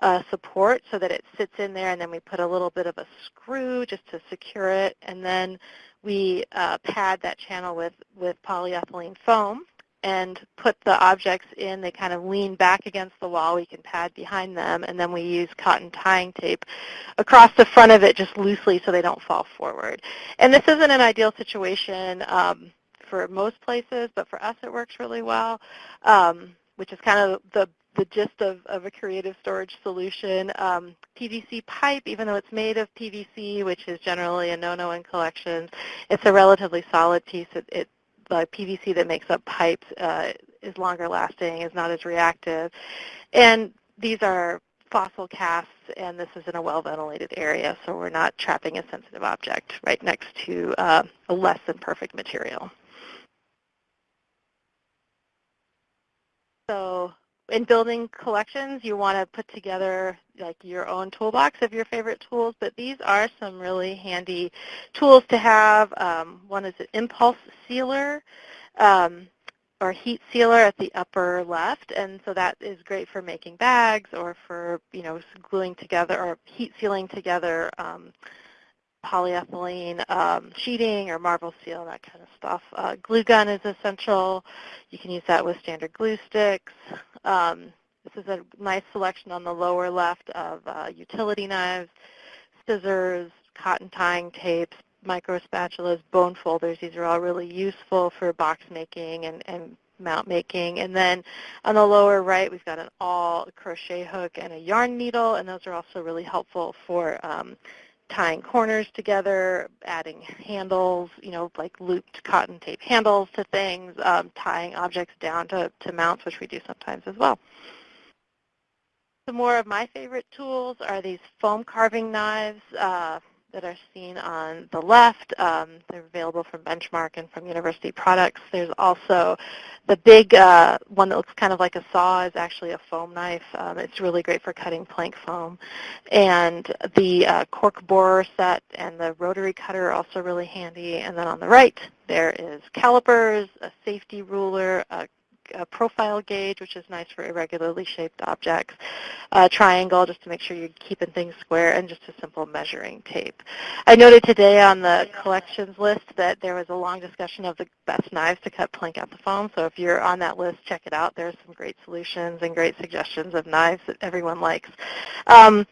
[SPEAKER 4] uh, support so that it sits in there and then we put a little bit of a screw just to secure it and then we uh, pad that channel with, with polyethylene foam and put the objects in. They kind of lean back against the wall. We can pad behind them, and then we use cotton tying tape across the front of it just loosely so they don't fall forward. And this isn't an ideal situation um, for most places, but for us it works really well, um, which is kind of the the gist of, of a creative storage solution. Um, PVC pipe, even though it's made of PVC, which is generally a no-no in collections, it's a relatively solid piece. It, it the PVC that makes up pipes uh, is longer lasting, is not as reactive. And these are fossil casts, and this is in a well-ventilated area, so we're not trapping a sensitive object right next to uh, a less than perfect material. So in building collections, you want to put together like your own toolbox of your favorite tools, but these are some really handy tools to have. Um, one is an impulse sealer, um, or heat sealer at the upper left, and so that is great for making bags or for you know gluing together or heat sealing together um, polyethylene um, sheeting or marble seal, that kind of stuff. Uh, glue gun is essential. You can use that with standard glue sticks. Um, this is a nice selection on the lower left of uh, utility knives, scissors, cotton tying tapes, micro spatulas, bone folders. These are awl really useful for box making and, and mount making. And then on the lower right, we've got an all crochet hook and a yarn needle, and those are also really helpful for um, tying corners together, adding handles, you know, like looped cotton tape handles to things, um, tying objects down to, to mounts, which we do sometimes as well. Some more of my favorite tools are these foam carving knives. Uh, that are seen on the left. Um, they're available from Benchmark and from University Products. There's also the big uh, one that looks kind of like a saw is actually a foam knife. Um, it's really great for cutting plank foam. And the uh, cork borer set and the rotary cutter are also really handy. And then on the right, there is calipers, a safety ruler, a a profile gauge, which is nice for irregularly shaped objects, a triangle just to make sure you're keeping things square, and just a simple measuring tape. I noted today on the collections list that there was a long discussion of the best knives to cut plank out the foam, so if you're on that list, check it out. There's some great solutions and great suggestions of knives that everyone likes. Um,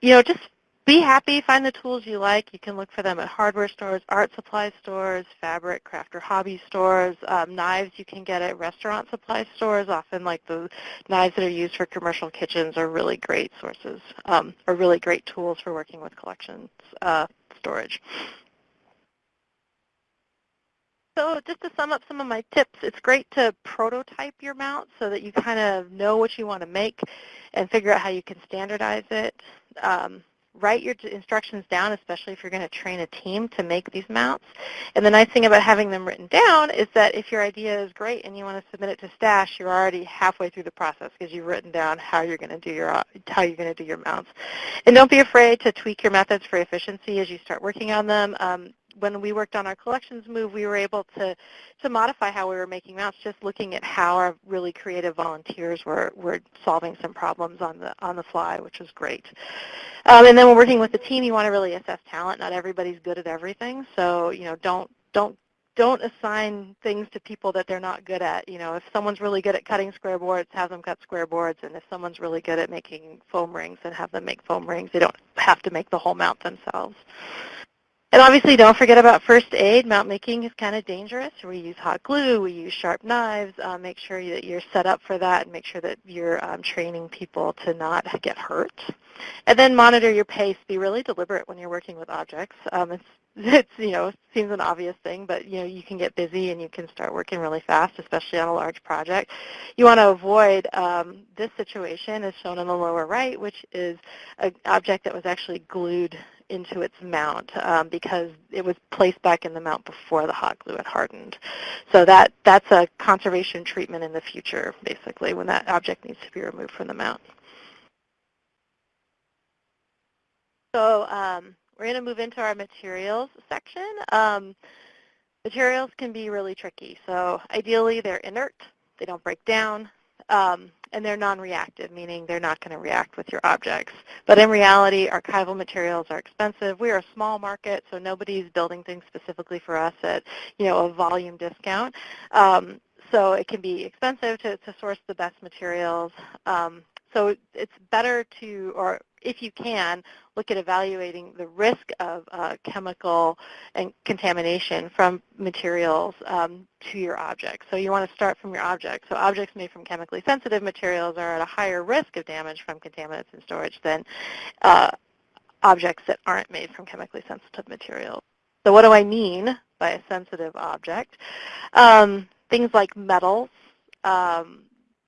[SPEAKER 4] you know, just be happy, find the tools you like. You can look for them at hardware stores, art supply stores, fabric, craft or hobby stores. Um, knives you can get at restaurant supply stores. Often like the knives that are used for commercial kitchens are really great sources, um, are really great tools for working with collections uh, storage. So just to sum up some of my tips, it's great to prototype your mount so that you kind of know what you want to make and figure out how you can standardize it. Um, write your instructions down, especially if you're going to train a team to make these mounts. And the nice thing about having them written down is that if your idea is great and you want to submit it to STASH, you're already halfway through the process because you've written down how you're going to do your how you're going to do your mounts. And don't be afraid to tweak your methods for efficiency as you start working on them. Um, when we worked on our collections move, we were able to, to modify how we were making mounts, just looking at how our really creative volunteers were, were solving some problems on the, on the fly, which was great. Um, and then when working with the team, you want to really assess talent. Not everybody's good at everything, so you know, don't, don't don't assign things to people that they're not good at. You know, if someone's really good at cutting square boards, have them cut square boards. And if someone's really good at making foam rings, then have them make foam rings. They don't have to make the whole mount themselves. And obviously don't forget about first aid. Mount making is kind of dangerous. We use hot glue, we use sharp knives. Uh, make sure that you're set up for that and make sure that you're um, training people to not get hurt. And then monitor your pace. Be really deliberate when you're working with objects. Um, it's, it's, you know, seems an obvious thing, but, you know, you can get busy and you can start working really fast, especially on a large project. You want to avoid um, this situation as shown in the lower right, which is an object that was actually glued into its mount um, because it was placed back in the mount before the hot glue had hardened. So that, that's a conservation treatment in the future, basically, when that object needs to be removed from the mount. So um, we're going to move into our materials section. Um, materials can be really tricky. So ideally, they're inert. They don't break down. Um, and they're non-reactive, meaning they're not going to react with your objects. But in reality, archival materials are expensive. We are a small market, so nobody's building things specifically for us at you know a volume discount. Um, so it can be expensive to, to source the best materials. Um, so it's better to, or if you can, look at evaluating the risk of uh, chemical and contamination from materials um, to your object. So you want to start from your object. So objects made from chemically sensitive materials are at a higher risk of damage from contaminants in storage than uh, objects that aren't made from chemically sensitive materials. So what do I mean by a sensitive object? Um, things like metals, um,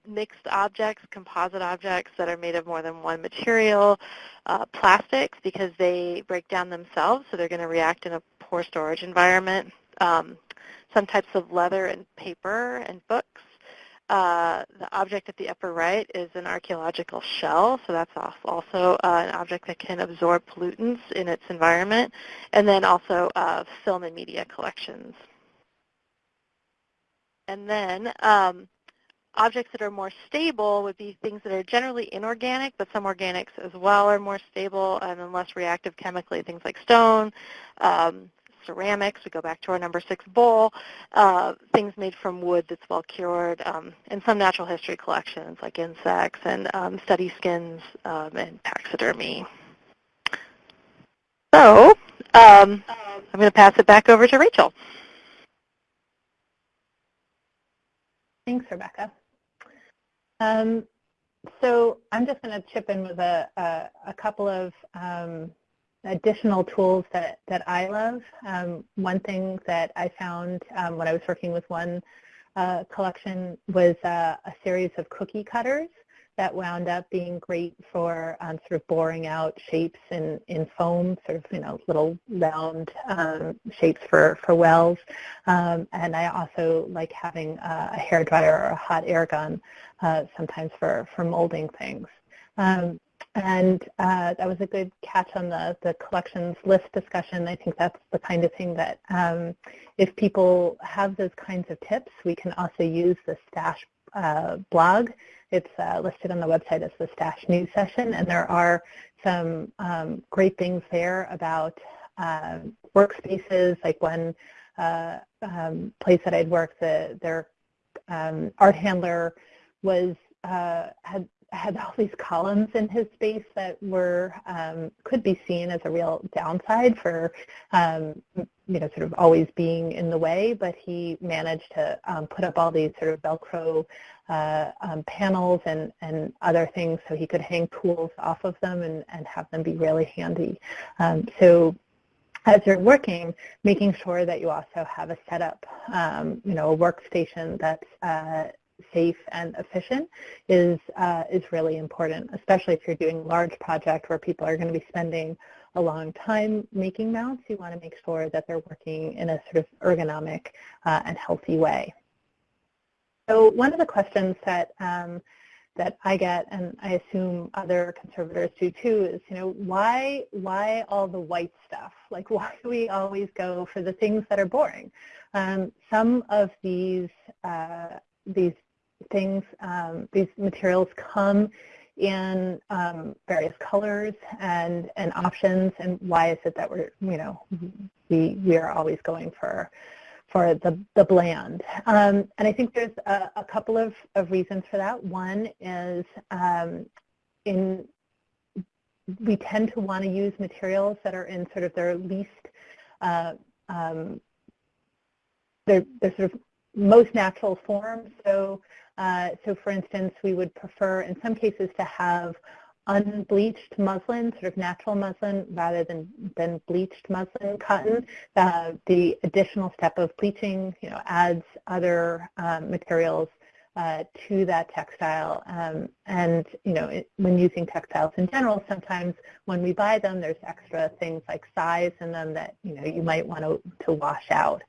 [SPEAKER 4] mixed objects, composite objects that are made of more than one material, uh, plastics because they break down themselves, so they're going to react in a poor storage environment, um, some types of leather and paper and books. Uh, the object at the upper right is an archaeological shell, so that's also uh, an object that can absorb pollutants in its environment, and then also uh, film and media collections. and then um, objects that are more stable would be things that are generally inorganic, but some organics as well are more stable and then less reactive chemically, things like stone, um, ceramics, we go back to our number six bowl, uh, things made from wood that's well cured, um, and some natural history collections like insects and um, study skins um, and taxidermy. So um, I'm going to pass it back over to Rachel.
[SPEAKER 3] Thanks, Rebecca. Um, so I'm just going to chip in with a, a, a couple of um, additional tools that, that I love. Um, one thing that I found um, when I was working with one uh, collection was uh, a series of cookie cutters that wound up being great for um, sort of boring out shapes in, in foam, sort of, you know, little round um, shapes for, for wells. Um, and I also like having a, a hair dryer or a hot air gun uh, sometimes for, for molding things. Um, and uh, that was a good catch on the, the collections list discussion. I think that's the kind of thing that um, if people have those kinds of tips, we can also use the Stash uh, blog. It's uh, listed on the website as the Stash News Session, and there are some um, great things there about um, workspaces, like one uh, um, place that I'd worked, the, their um, art handler was uh, had had all these columns in his space that were um, could be seen as a real downside for um, you know sort of always being in the way, but he managed to um, put up all these sort of Velcro uh, um, panels and and other things so he could hang tools off of them and and have them be really handy. Um, so as you're working, making sure that you also have a setup, um, you know, a workstation that's uh, safe and efficient is, uh, is really important, especially if you're doing large project where people are going to be spending a long time making mounts. You want to make sure that they're working in a sort of ergonomic uh, and healthy way. So one of the questions that um, that I get, and I assume other conservators do too, is you know why why all the white stuff? Like why do we always go for the things that are boring? Um, some of these uh, these things. Um, these materials come in um, various colors and, and options, and why is it that we're, you know, we, we are always going for for the, the bland. Um, and I think there's a, a, couple of, of reasons for that. One is um, in we tend to want to use materials that are in sort of their least, uh, um, their, their sort of most natural form. So uh, so for instance, we would prefer in some cases to have unbleached muslin, sort of natural muslin, rather than, than bleached muslin cotton. Uh, the additional step of bleaching, you know, adds other um, materials uh, to that textile. Um, and, you know, it, when using textiles in general, sometimes when we buy them, there's extra things like size in them that, you know, you might want to, to wash out.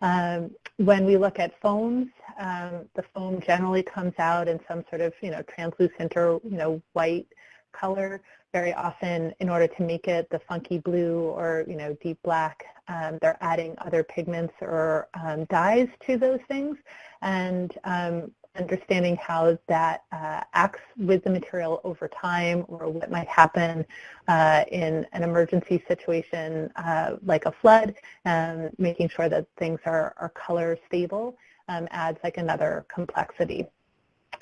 [SPEAKER 3] Um, when we look at foams, um, the foam generally comes out in some sort of, you know, translucent or, you know, white color. Very often, in order to make it the funky blue or, you know, deep black, um, they're adding other pigments or um, dyes to those things. And um, understanding how that uh, acts with the material over time or what might happen uh, in an emergency situation uh, like a flood, and making sure that things are, are color stable um, adds like another complexity.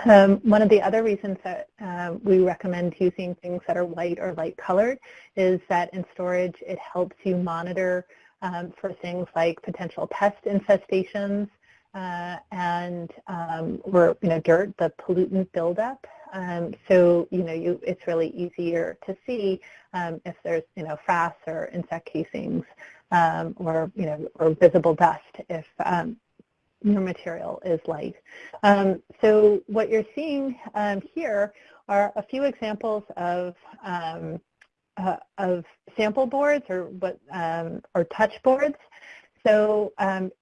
[SPEAKER 3] Um, one of the other reasons that uh, we recommend using things that are white or light colored is that in storage it helps you monitor um, for things like potential pest infestations, uh, and um, or you know dirt, the pollutant buildup. Um, so you know you, it's really easier to see um, if there's you know frass or insect casings um, or you know or visible dust if um, your material is light. Um, so what you're seeing here are a few examples of uh, of sample boards or what or touch boards. So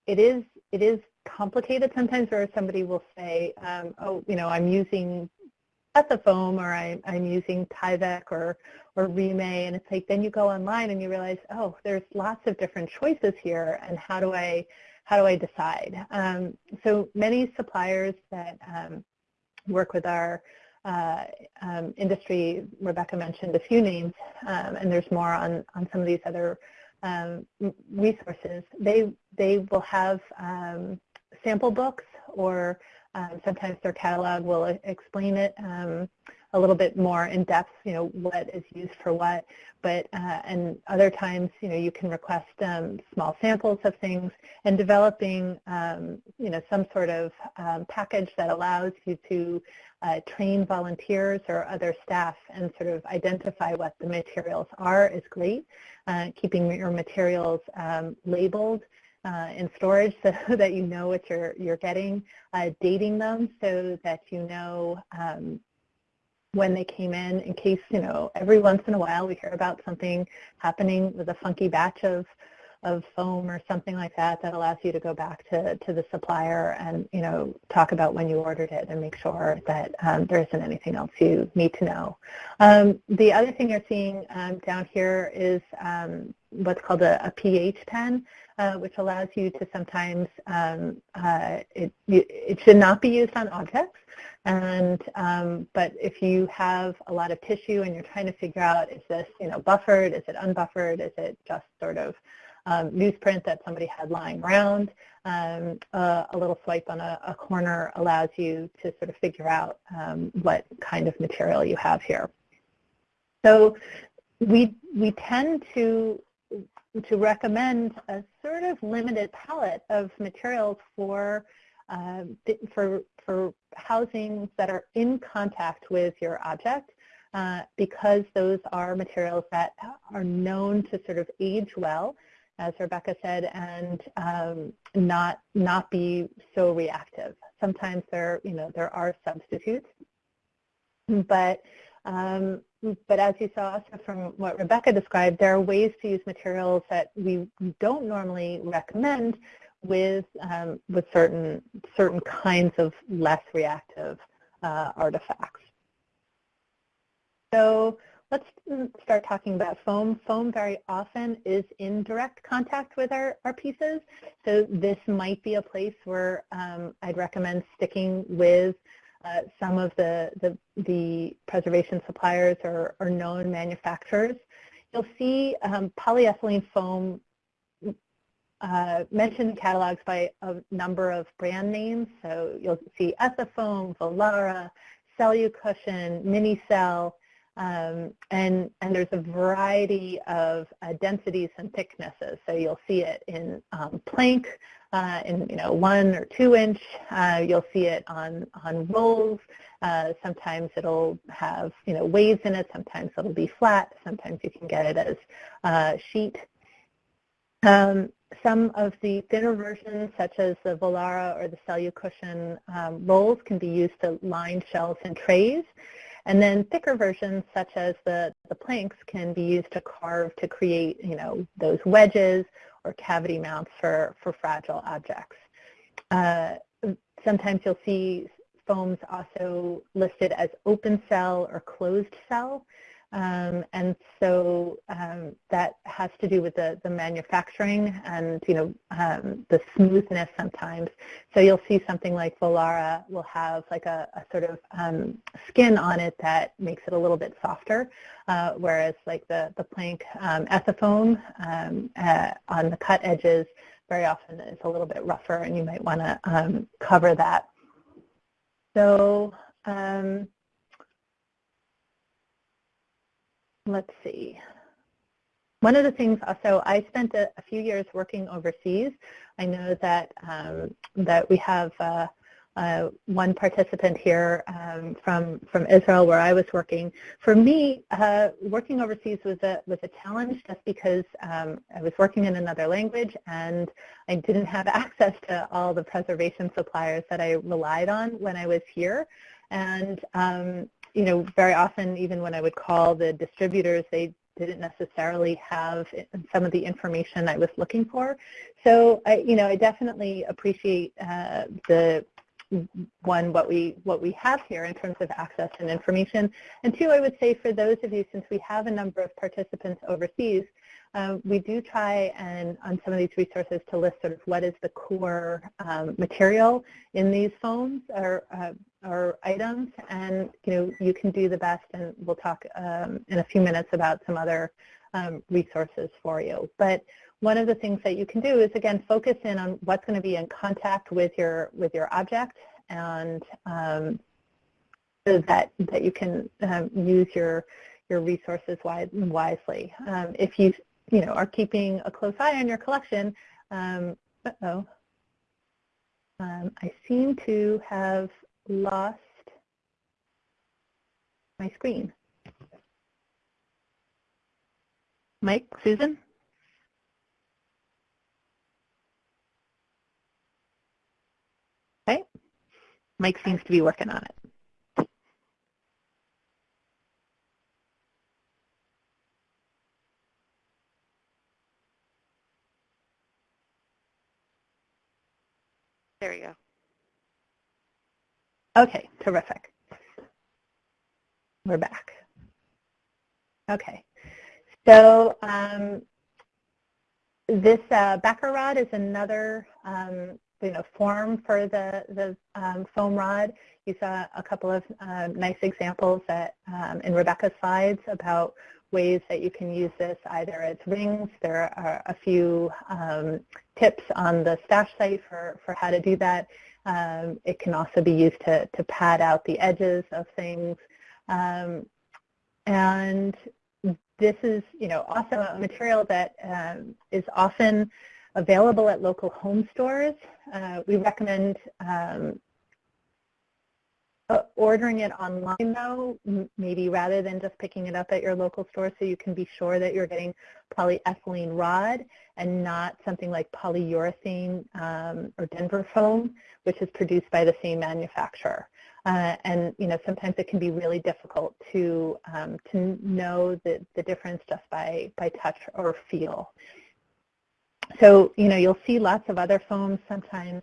[SPEAKER 3] it is it is complicated sometimes where somebody will say, um, oh, you know, I'm using Ethafoam or I, I'm using Tyvek or, or Rime, and it's like then you go online and you realize, oh, there's lots of different choices here, and how do I how do I decide? Um, so many suppliers that um, work with our uh, um, industry, Rebecca mentioned a few names, um, and there's more on, on some of these other um, resources. They, they will have um, sample books or um, sometimes their catalog will explain it um, a little bit more in depth, you know, what is used for what. But uh, and other times, you know, you can request um, small samples of things and developing, um, you know, some sort of um, package that allows you to uh, train volunteers or other staff and sort of identify what the materials are is great. Uh, keeping your materials um, labeled uh, in storage so that you know what you're, you're getting, uh, dating them so that you know um, when they came in in case, you know, every once in a while we hear about something happening with a funky batch of, of foam or something like that that allows you to go back to, to the supplier and, you know, talk about when you ordered it and make sure that um, there isn't anything else you need to know. Um, the other thing you're seeing um, down here is um, what's called a, a pH pen uh, which allows you to sometimes, um, uh, it, it should not be used on objects, and um, but if you have a lot of tissue and you're trying to figure out is this you know buffered, is it unbuffered, is it just sort of um, newsprint that somebody had lying around, um, uh, a little swipe on a, a, corner allows you to sort of figure out um, what kind of material you have here. So we, we tend to to recommend a sort of limited palette of materials for uh, for for housings that are in contact with your object uh, because those are materials that are known to sort of age well, as Rebecca said, and um, not not be so reactive. Sometimes there you know there are substitutes, but um, but as you saw also from what Rebecca described, there are ways to use materials that we don't normally recommend with um, with certain certain kinds of less reactive uh, artifacts. So let's start talking about foam. Foam very often is in direct contact with our, our pieces. So this might be a place where um, I'd recommend sticking with uh, some of the, the, the, preservation suppliers or, known manufacturers. You'll see um, polyethylene foam uh, mentioned in catalogs by a number of brand names. So you'll see Ethafoam, Volara, Cellucushion, Minicell, um, and, and there's a variety of uh, densities and thicknesses. So you'll see it in um, plank, uh, in you know one or two inch. Uh, you'll see it on on rolls. Uh, sometimes it'll have you know waves in it. Sometimes it'll be flat. Sometimes you can get it as uh, sheet. Um, some of the thinner versions, such as the Volara or the Cellucushion um, rolls, can be used to line shelves and trays. And then thicker versions, such as the, the planks, can be used to carve to create, you know, those wedges or cavity mounts for, for fragile objects. Uh, sometimes you'll see foams also listed as open cell or closed cell. Um, and so um, that has to do with the, the manufacturing and, you know, um, the smoothness sometimes. So you'll see something like Volara will have like a, a sort of um, skin on it that makes it a little bit softer, uh, whereas like the, the plank um, Ethafoam um, uh, on the cut edges very often is a little bit rougher and you might want to cover that. So um, let's see. One of the things also, I spent a, a few years working overseas. I know that um, that we have uh, uh, one participant here um, from from Israel where I was working. For me, uh, working overseas was a was a challenge just because um, I was working in another language and I didn't have access to all the preservation suppliers that I relied on when I was here. And um, you know, very often even when I would call the distributors, they didn't necessarily have some of the information I was looking for. So, I, you know, I definitely appreciate uh, the one what we what we have here in terms of access and information, and two, I would say for those of you, since we have a number of participants overseas, uh, we do try and on some of these resources to list sort of what is the core um, material in these foams or, uh, or items and you know you can do the best and we'll talk um, in a few minutes about some other um, resources for you. But one of the things that you can do is again focus in on what's going to be in contact with your with your object and um, so that that you can um, use your your resources wise, wisely. Um, if you you know are keeping a close eye on your collection, um, uh oh, um, I seem to have lost my screen. Mike, Susan? Okay. Mike seems to be working on it.
[SPEAKER 4] There you go.
[SPEAKER 3] Okay, terrific. We're back. Okay, so um, this uh, backer rod is another um, you know, form for the, the um, foam rod. You saw a couple of um, nice examples that, um, in Rebecca's slides about ways that you can use this either as rings. There are a few um, tips on the stash site for, for how to do that. Um, it can also be used to, to pad out the edges of things. Um, and this is, you know, also a material that um, is often available at local home stores. Uh, we recommend um, uh, ordering it online though, maybe rather than just picking it up at your local store so you can be sure that you're getting polyethylene rod and not something like polyurethane um, or Denver foam, which is produced by the same manufacturer. Uh, and you know sometimes it can be really difficult to um, to know the, the difference just by by touch or feel. So, you know, you'll see lots of other foams. Sometimes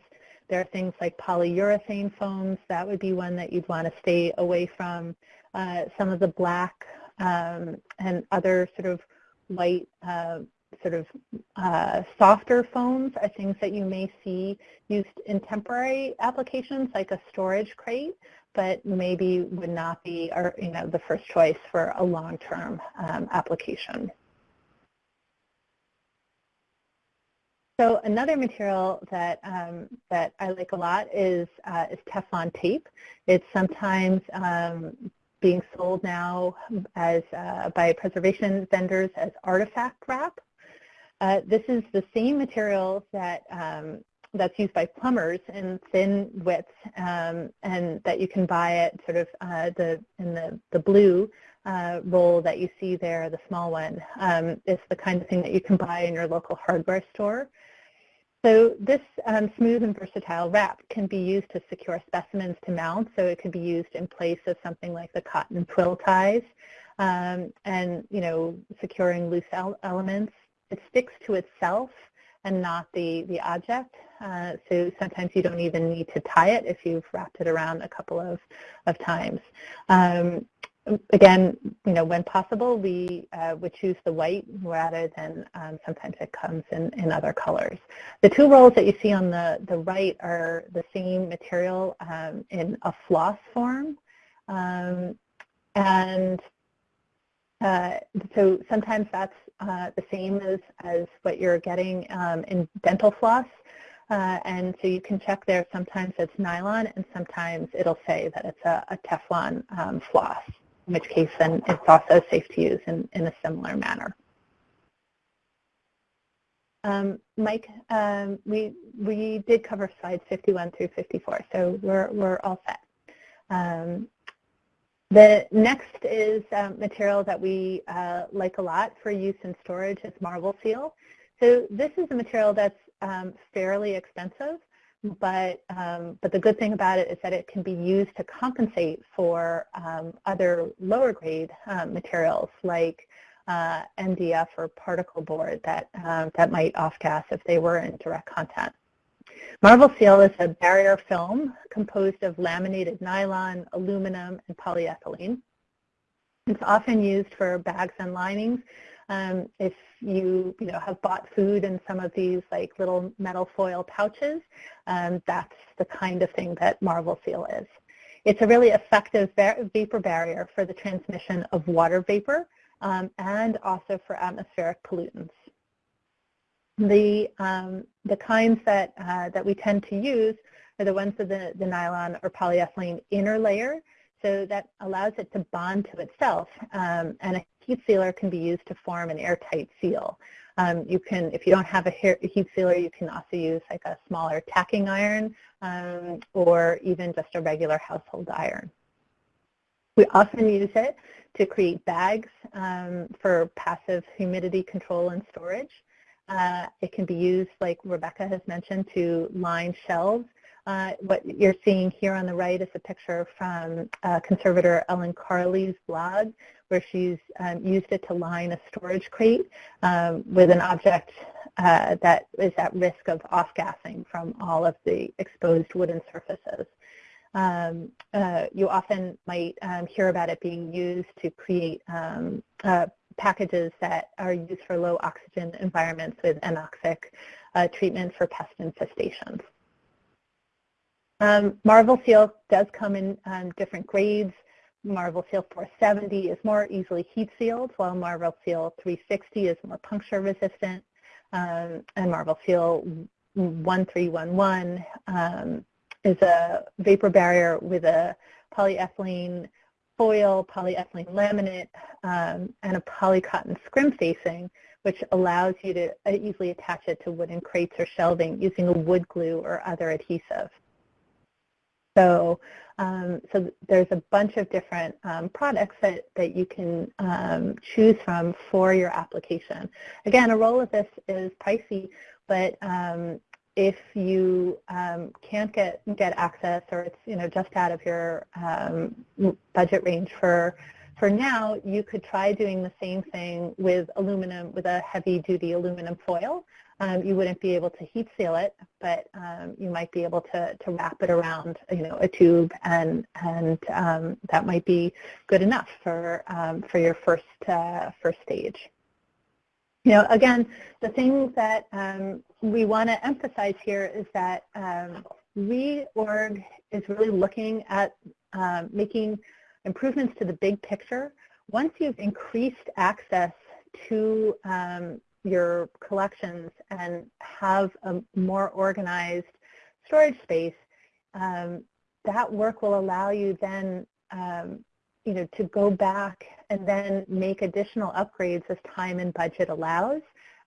[SPEAKER 3] there are things like polyurethane foams. That would be one that you'd want to stay away from. Uh, some of the black um, and other sort of white uh, sort of uh, softer foams are things that you may see used in temporary applications like a storage crate, but maybe would not be or, you know, the first choice for a long-term um, application. So another material that um, that I like a lot is uh, is Teflon tape. It's sometimes um, being sold now as uh, by preservation vendors as artifact wrap. Uh, this is the same material that um, that's used by plumbers in thin widths, um, and that you can buy at sort of uh, the in the the blue uh, roll that you see there, the small one. Um, it's the kind of thing that you can buy in your local hardware store. So this um, smooth and versatile wrap can be used to secure specimens to mount, so it can be used in place of something like the cotton twill ties um, and, you know, securing loose elements. It sticks to itself and not the, the object, uh, so sometimes you don't even need to tie it if you've wrapped it around a couple of, of times. Um, again, you know, when possible, we uh, would choose the white rather than um, sometimes it comes in, in other colors. The two rolls that you see on the, the right are the same material um, in a floss form. Um, and uh, so sometimes that's uh, the same as, as what you're getting um, in dental floss. Uh, and so you can check there, sometimes it's nylon and sometimes it'll say that it's a, a Teflon um, floss in which case then it's also safe to use in, in a similar manner. Um, Mike, um, we, we did cover slides 51 through 54, so we're, we're all set. Um, the next is um, material that we uh, like a lot for use in storage is Marvelseal. So this is a material that's um, fairly expensive, but um, but the good thing about it is that it can be used to compensate for um, other lower grade um, materials like uh, MDF or particle board that um, that might off gas if they were in direct contact. Marvelseal is a barrier film composed of laminated nylon, aluminum, and polyethylene. It's often used for bags and linings Um, if you, you know, have bought food in some of these like little metal foil pouches, um, that's the kind of thing that Marvelseal is. It's a really effective vapor barrier for the transmission of water vapor um, and also for atmospheric pollutants. The, um, the kinds that, uh, that we tend to use are the ones with the, the nylon or polyethylene inner layer. So that allows it to bond to itself. Um, and heat sealer can be used to form an airtight seal. Um, you can, if you don't have a heat sealer, you can also use like a smaller tacking iron um, or even just a regular household iron. We often use it to create bags um, for passive humidity control and storage. Uh, it can be used, like Rebecca has mentioned, to line shelves. Uh, what you're seeing here on the right is a picture from uh, conservator Ellen Carrlee's blog, where she's um, used it to line a storage crate um, with an object uh, that is at risk of off-gassing from all of the exposed wooden surfaces. Um, uh, you often might um, hear about it being used to create um, uh, packages that are used for low oxygen environments with anoxic uh, treatment for pest infestations. Um, Marvelseal does come in um, different grades. Marvelseal 470 is more easily heat sealed, while Marvelseal 360 is more puncture resistant. Um, and Marvelseal 1311 um, is a vapor barrier with a polyethylene foil, polyethylene laminate, um, and a polycotton scrim facing, which allows you to uh, easily attach it to wooden crates or shelving using a wood glue or other adhesive. So, um, so there's a bunch of different um, products that, that you can um, choose from for your application. Again, a roll of this is pricey, but um, if you um, can't get get access or it's you know just out of your um, budget range for for now, you could try doing the same thing with aluminum with a heavy duty aluminum foil. Um, you wouldn't be able to heat seal it, but um, you might be able to, to wrap it around, you know, a tube, and and um, that might be good enough for um, for your first uh, first stage. You know, again, the thing that um, we want to emphasize here is that um, reorg is really looking at making improvements to the big picture. Once you've increased access to um, your collections and have a more organized storage space, um, that work will allow you then um, you know, to go back and then make additional upgrades as time and budget allows.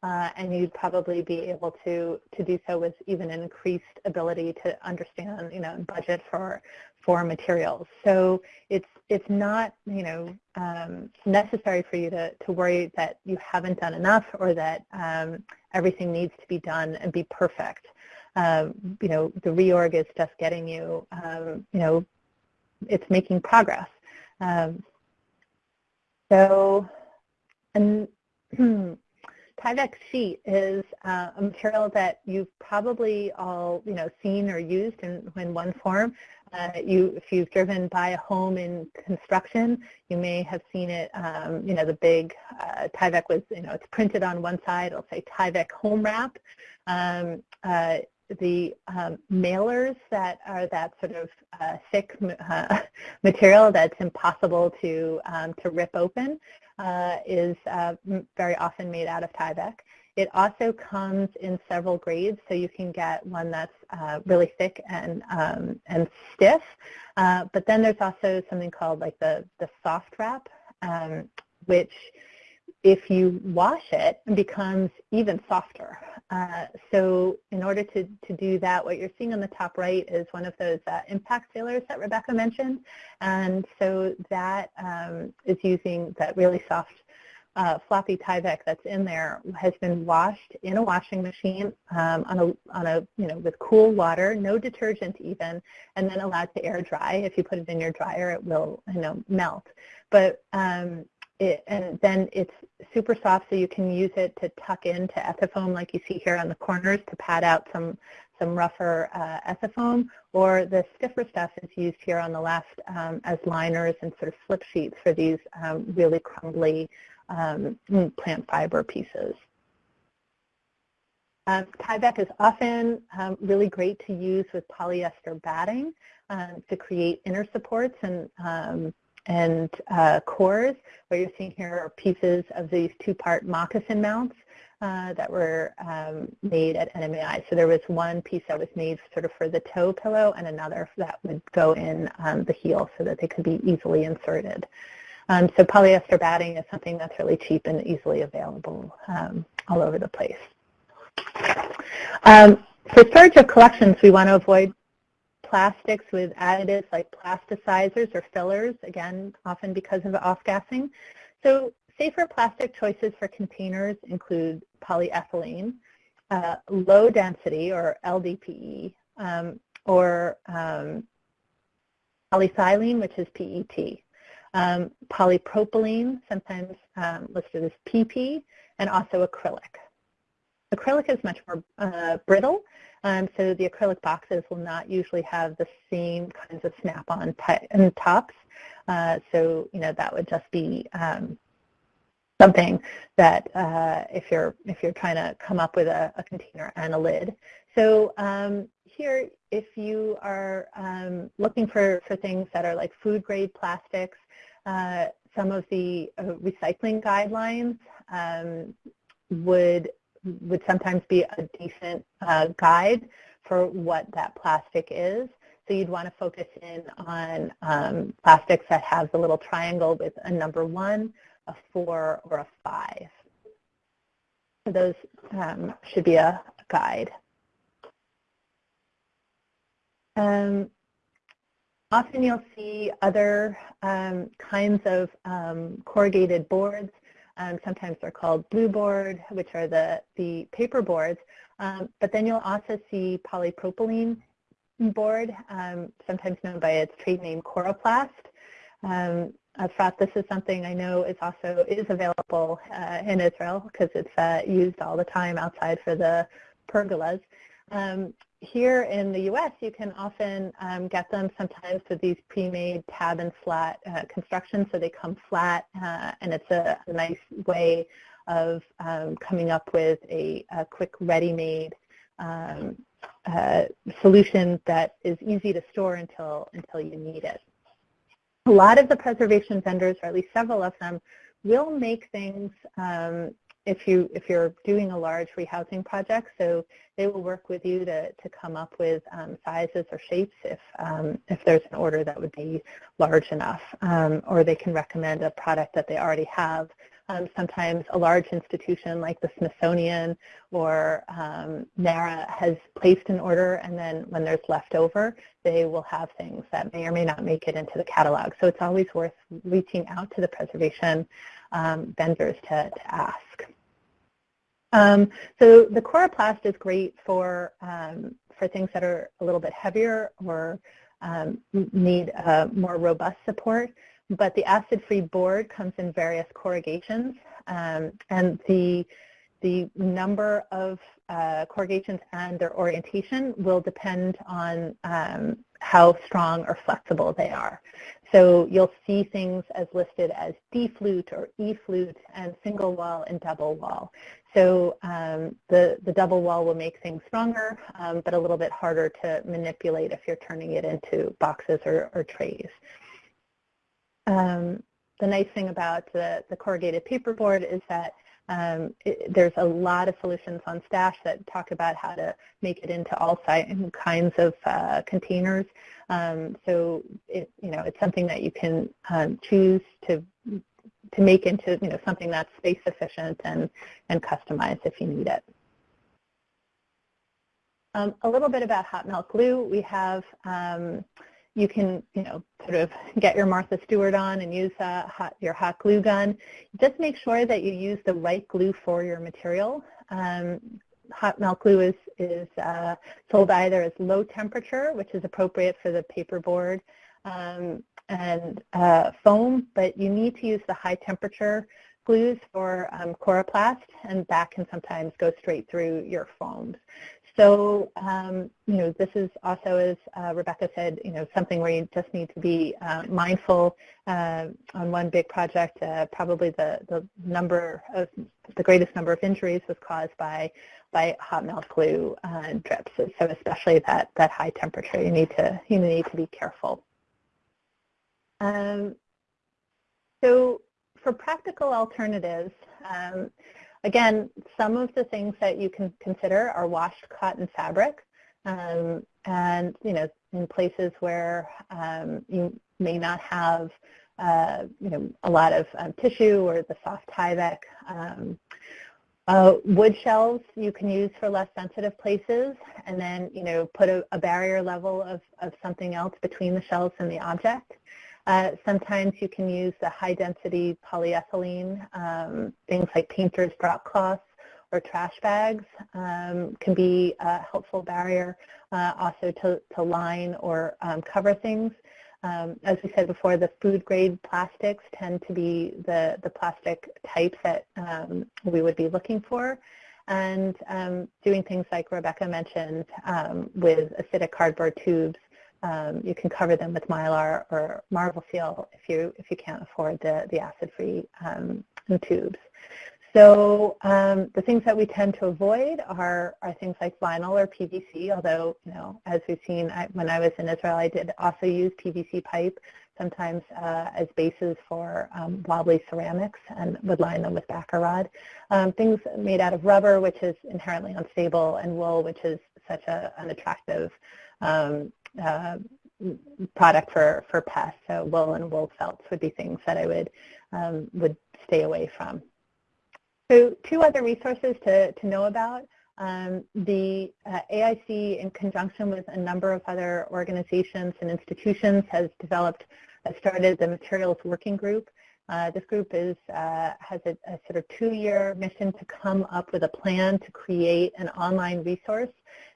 [SPEAKER 3] Uh, and you'd probably be able to, to do so with even an increased ability to understand, you know, and budget for, for materials. So it's, it's not, you know, um, necessary for you to, to worry that you haven't done enough or that um, everything needs to be done and be perfect. Um, you know, the reorg is just getting you, um, you know, it's making progress. Um, so, and Tyvek sheet is uh, a material that you've probably all you know seen or used in, in one form. Uh, you, if you've driven by a home in construction, you may have seen it. Um, you know the big uh, Tyvek was you know it's printed on one side. It'll say Tyvek home wrap. Um, uh, the um, mailers that are that sort of uh, thick uh, material that's impossible to um, to rip open uh, is uh, very often made out of Tyvek. It also comes in several grades, so you can get one that's uh, really thick and um, and stiff. Uh, but then there's also something called like the the soft wrap, um, which if you wash it, it becomes even softer. Uh, so in order to, to do that, what you're seeing on the top right is one of those uh, impact sealers that Rebecca mentioned. And so that um, is using that really soft uh, floppy Tyvek that's in there has been washed in a washing machine um, on a on a you know with cool water, no detergent even, and then allowed to air dry. If you put it in your dryer, it will you know melt. But um, it, and then it's super soft so you can use it to tuck into ethafoam like you see here on the corners to pad out some, some rougher uh, ethafoam or the stiffer stuff is used here on the left um, as liners and sort of slip sheets for these um, really crumbly um, plant fiber pieces. Um, Tyvek is often um, really great to use with polyester batting um, to create inner supports and, um, and uh, cores. What you're seeing here are pieces of these two-part moccasin mounts uh, that were um, made at NMAI. So there was one piece that was made sort of for the toe pillow and another that would go in um, the heel so that they could be easily inserted. Um, so polyester batting is something that's really cheap and easily available um, all over the place. Um, for storage of collections, we want to avoid plastics with additives like plasticizers or fillers, again, often because of off-gassing. So safer plastic choices for containers include polyethylene, uh, low density or LDPE, um, or um, which is PET. Um, polypropylene, sometimes um, listed as PP, and also acrylic. Acrylic is much more uh, brittle, um, so the acrylic boxes will not usually have the same kinds of snap-on and tops. Uh, so, you know, that would just be um, something that uh, if you're if you're trying to come up with a, a container and a lid. So um, here, if you are um, looking for, for things that are like food grade plastics, uh, some of the uh, recycling guidelines um, would would sometimes be a decent uh, guide for what that plastic is. So you'd want to focus in on um, plastics that have the little triangle with a number one, a four, or a five. So those um, should be a guide. Um, often you'll see other um, kinds of um, corrugated boards um, sometimes they're called blue board, which are the, the paper boards. Um, but then you'll also see polypropylene board, um, sometimes known by its trade name Coroplast. Um, Efrat, this is something I know is also is available uh, in Israel because it's uh, used all the time outside for the pergolas. Um, here in the U.S., you can often um, get them sometimes with these pre-made tab and slat uh, constructions, so they come flat, uh, and it's a, a, nice way of um, coming up with a, a quick ready-made um, uh, solution that is easy to store until, until you need it. A lot of the preservation vendors, or at least several of them, will make things um, if you if you're doing a large rehousing project, so they will work with you to to come up with um, sizes or shapes if um, if there's an order that would be large enough, um, or they can recommend a product that they already have. Um, sometimes a large institution like the Smithsonian or um, NARA has placed an order, and then when there's leftover, they will have things that may or may not make it into the catalog. So it's always worth reaching out to the preservation um, vendors to, to ask. Um, so the Coroplast is great for, um, for things that are a little bit heavier or um, need uh, more robust support. But the acid-free board comes in various corrugations, um, and the the number of uh, corrugations and their orientation will depend on um, how strong or flexible they are. So you'll see things as listed as D-flute or E-flute and single wall and double wall. So um, the, the double wall will make things stronger, um, but a little bit harder to manipulate if you're turning it into boxes or, or trays. Um, the nice thing about the, the corrugated paperboard is that um, it, there's a lot of solutions on Stash that talk about how to make it into all kinds of uh, containers. Um, so it, you know, it's something that you can um, choose to to make into you know something that's space efficient and and customized if you need it. Um, a little bit about hot melt glue. We have um, you can, you know, sort of get your Martha Stewart on and use hot, your hot glue gun. Just make sure that you use the right glue for your material. Um, hot melt glue is, is uh, sold either as low temperature, which is appropriate for the paperboard, um, and uh, foam, but you need to use the high temperature glues for um, Coroplast, and that can sometimes go straight through your foams. So, um, you know, this is also, as uh, Rebecca said, you know, something where you just need to be uh, mindful uh, on one big project. Uh, probably the, the number of, the greatest number of injuries was caused by by hot melt glue uh, drips. So especially that, that high temperature, you need to, you need to be careful. Um, so for practical alternatives, um, again, some of the things that you can consider are washed cotton fabric. Um, and, you know, in places where um, you may not have, uh, you know, a lot of um, tissue or the soft Tyvek. Um, uh, wood shelves you can use for less sensitive places and then, you know, put a, a barrier level of, of something else between the shelves and the object. Uh, sometimes you can use the high-density polyethylene, um, things like painter's drop cloths or trash bags um, can be a helpful barrier uh, also to, to line or um, cover things. Um, as we said before, the food-grade plastics tend to be the, the plastic types that um, we would be looking for and um, doing things like Rebecca mentioned um, with acidic cardboard tubes um, you can cover them with mylar or Marvelseal if you if you can't afford the the acid-free um, tubes. So um, the things that we tend to avoid are are things like vinyl or PVC. Although you know, as we've seen, I, when I was in Israel, I did also use PVC pipe sometimes uh, as bases for um, wobbly ceramics and would line them with backer rod. Um, things made out of rubber, which is inherently unstable, and wool, which is such a, an attractive um, uh, product for, for pests. So wool and wool felts would be things that I would, um, would stay away from. So two other resources to, to know about. Um, the uh, AIC, in conjunction with a number of other organizations and institutions, has developed, uh, started the Materials Working Group. Uh, this group is, uh, has a, a, sort of two-year mission to come up with a plan to create an online resource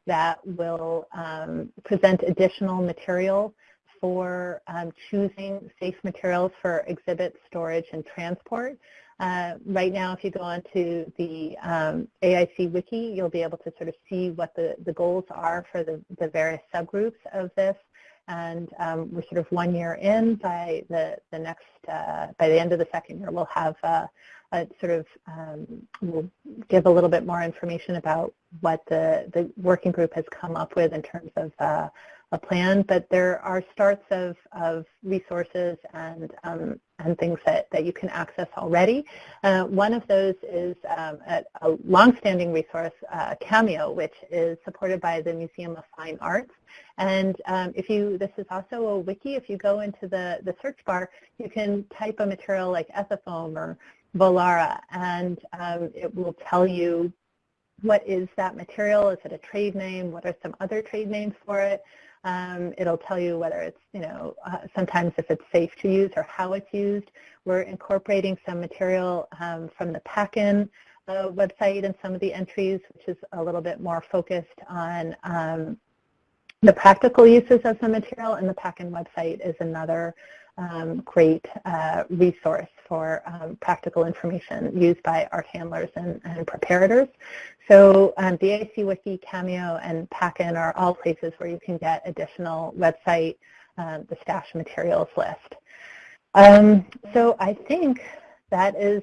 [SPEAKER 3] that will um, present additional material for um, choosing safe materials for exhibit storage and transport. Uh, right now, if you go onto the um, AIC Wiki, you'll be able to sort of see what the, the goals are for the, the various subgroups of this. And um, we're sort of one year in. By the, the next, uh, by the end of the second year, we'll have uh, uh, sort of um, will give a little bit more information about what the, the working group has come up with in terms of uh, a plan, but there are starts of, of resources and, um, and things that, that you can access already. Uh, one of those is um, a, a longstanding resource, uh, Cameo, which is supported by the Museum of Fine Arts. And um, if you, this is also a wiki, if you go into the, the search bar, you can type a material like Ethafoam or Volara, and um, it will tell you what is that material, is it a trade name, what are some other trade names for it. Um, it'll tell you whether it's, you know, uh, sometimes if it's safe to use or how it's used. We're incorporating some material um, from the PACCIN uh, website and some of the entries, which is a little bit more focused on um, the practical uses of the material, and the PACCIN website is another um, great uh, resource for um, practical information used by art handlers and, and preparators. So um, AIC Wiki, Cameo, and PACCIN are all places where you can get additional website, um, the stash materials list. Um, so I think that is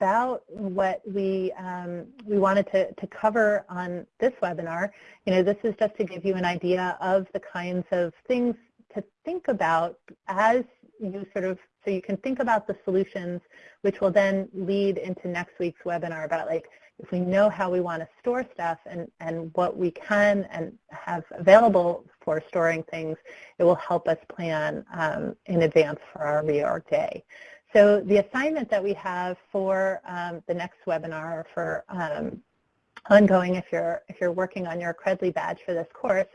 [SPEAKER 3] about what we um, we wanted to, to cover on this webinar. You know, this is just to give you an idea of the kinds of things to think about as you sort of, so you can think about the solutions, which will then lead into next week's webinar about like, if we know how we want to store stuff and, and what we can and have available for storing things, it will help us plan um, in advance for our reorg day. So the assignment that we have for um, the next webinar for um, ongoing if you're if you're working on your Credly badge for this course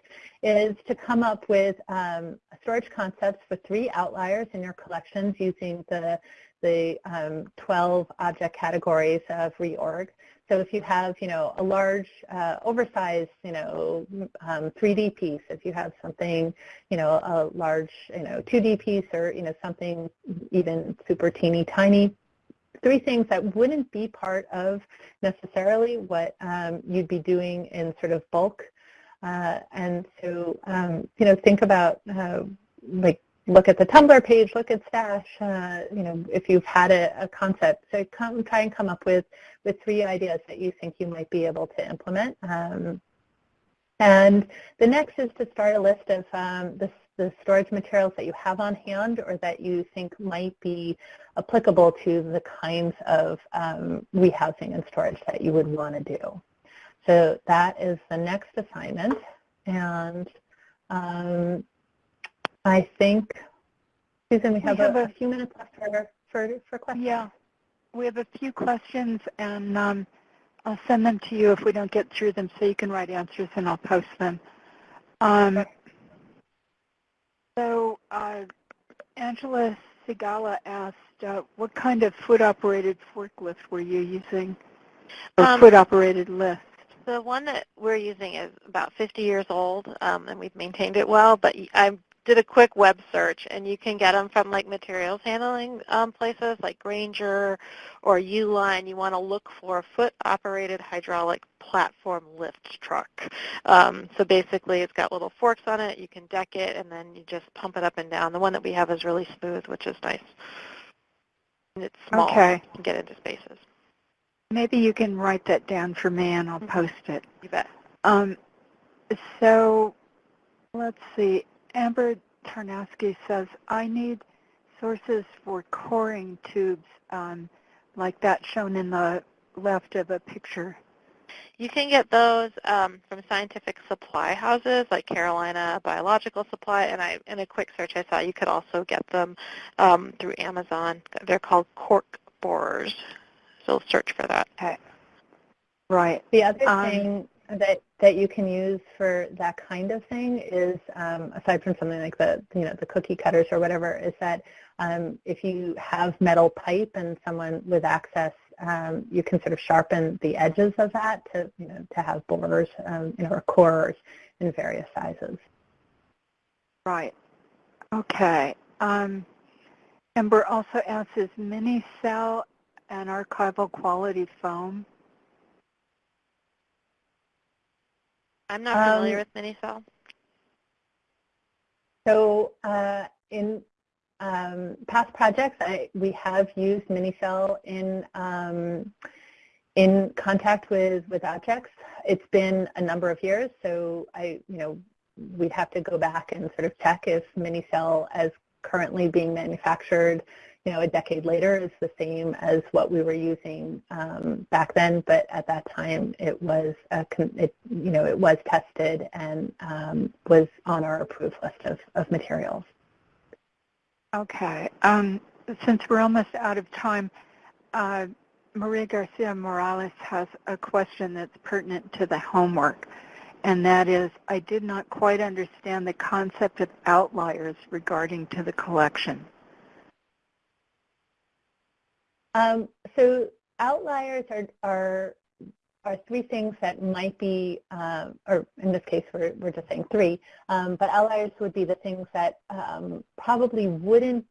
[SPEAKER 3] is to come up with um, storage concepts for three outliers in your collections using the the um, 12 object categories of reorg. So if you have, you know, a large, uh, oversized, you know, um, 3D piece, if you have something, you know, a large, you know, 2D piece or, you know, something even super teeny tiny, three things that wouldn't be part of necessarily what um, you'd be doing in sort of bulk. Uh, and so, um, you know, think about uh, like look at the Tumblr page, look at Stash, uh, you know, if you've had a, a, concept. So come try and come up with, with three ideas that you think you might be able to implement. Um, and the next is to start a list of um, the, the storage materials that you have on hand or that you think might be applicable to the kinds of um, rehousing and storage that you would want to do. So that is the next assignment. And um, I think, Susan, we have, we have a, a, few minutes left for, for, for questions.
[SPEAKER 2] Yeah, we have a few questions, and um, I'll send them to you if we don't get through them so you can write answers and I'll post them. Um, okay. So uh, Angela Sigala asked, uh, what kind of foot-operated forklift were you using, or um, foot-operated lift?
[SPEAKER 4] The one that we're using is about 50 years old, um, and we've maintained it well, but I did a quick web search, and you can get them from like materials handling um, places like Grainger or Uline. You want to look for a foot-operated hydraulic platform lift truck. Um, so basically, it's got little forks on it. You can deck it, and then you just pump it up and down. The one that we have is really smooth, which is nice. And it's small.
[SPEAKER 2] Okay.
[SPEAKER 4] You can get into spaces.
[SPEAKER 2] Maybe you can write that down for me, and I'll mm-hmm. post it.
[SPEAKER 4] You bet.
[SPEAKER 2] Um, so let's see. Amber Tarnowski says, I need sources for coring tubes um, like that shown in the left of a picture.
[SPEAKER 4] You can get those um, from scientific supply houses like Carolina Biological Supply, and I, in a quick search I saw you could also get them um, through Amazon. They're called cork borers, so search for that.
[SPEAKER 2] Okay. Right.
[SPEAKER 3] The other um, thing that that you can use for that kind of thing is, um, aside from something like the you know the cookie cutters or whatever, is that um, if you have metal pipe and someone with access, um, you can sort of sharpen the edges of that to you know to have borers, um, you know, or cores in various sizes.
[SPEAKER 2] Right. Okay. Um, Ember also asks, is mini-cell an archival quality foam?
[SPEAKER 4] I'm not familiar um, with Minicell.
[SPEAKER 3] So uh, in um, past projects, I, we have used Minicell in um, in contact with with objects. It's been a number of years, so I, you know, we'd have to go back and sort of check if Minicell, as currently being manufactured, you know, a decade later is the same as what we were using um, back then, but at that time it was, a, it, you know, it was tested and um, was on our approved list of, of materials.
[SPEAKER 2] Okay. Um, since we're almost out of time, uh, Maria Garcia Morales has a question that's pertinent to the homework, and that is, I did not quite understand the concept of outliers regarding to the collection.
[SPEAKER 3] Um, so outliers are, are, are three things that might be, um, or in this case we're, we're just saying three, um, but outliers would be the things that um, probably wouldn't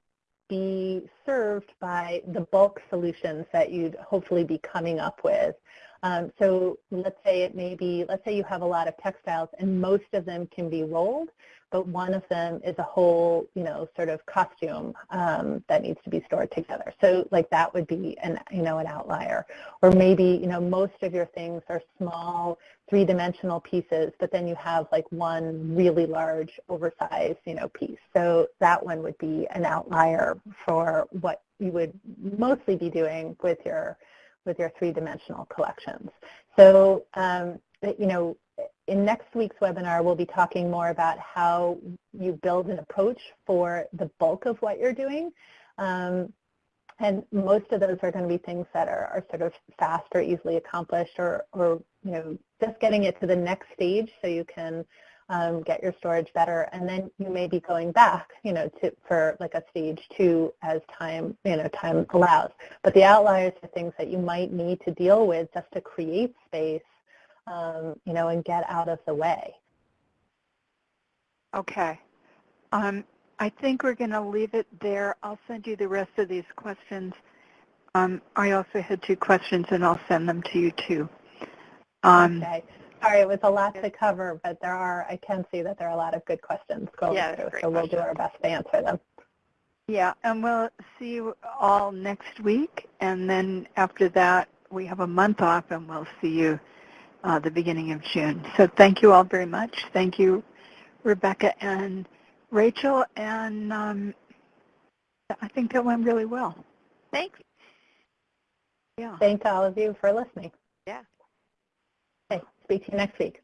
[SPEAKER 3] be served by the bulk solutions that you'd hopefully be coming up with. Um, so let's say it may be, let's say you have a lot of textiles and most of them can be rolled, but one of them is a whole, you know, sort of costume um, that needs to be stored together. So like that would be an, you know, an outlier. Or maybe, you know, most of your things are small three-dimensional pieces, but then you have like one really large oversized, you know, piece. So that one would be an outlier for what you would mostly be doing with your with your three-dimensional collections. So, um, you know, in next week's webinar, we'll be talking more about how you build an approach for the bulk of what you're doing. Um, and most of those are going to be things that are, are sort of fast or easily accomplished or, or, you know, just getting it to the next stage so you can um, get your storage better, and then you may be going back, you know, to, for like a stage two as time, you know, time allows. But the outliers are things that you might need to deal with just to create space, um, you know, and get out of the way.
[SPEAKER 2] Okay. Um, I think we're going to leave it there. I'll send you the rest of these questions Um, I also had two questions, and I'll send them to you too. Um,
[SPEAKER 3] Okay. Sorry, it was a lot to cover, but there are, I can see that there are a lot of good questions going
[SPEAKER 4] Yeah,
[SPEAKER 3] through,
[SPEAKER 4] great
[SPEAKER 3] so we'll do our best to answer them.
[SPEAKER 2] Yeah, and we'll see you all next week, and then after that, we have a month off, and we'll see you uh, the beginning of June. So thank you all very much. Thank you, Rebecca and Rachel, and um, I think that went really well.
[SPEAKER 4] Thanks.
[SPEAKER 2] Yeah.
[SPEAKER 3] Thank all of you for listening.
[SPEAKER 4] Yeah.
[SPEAKER 3] Speak to you next week.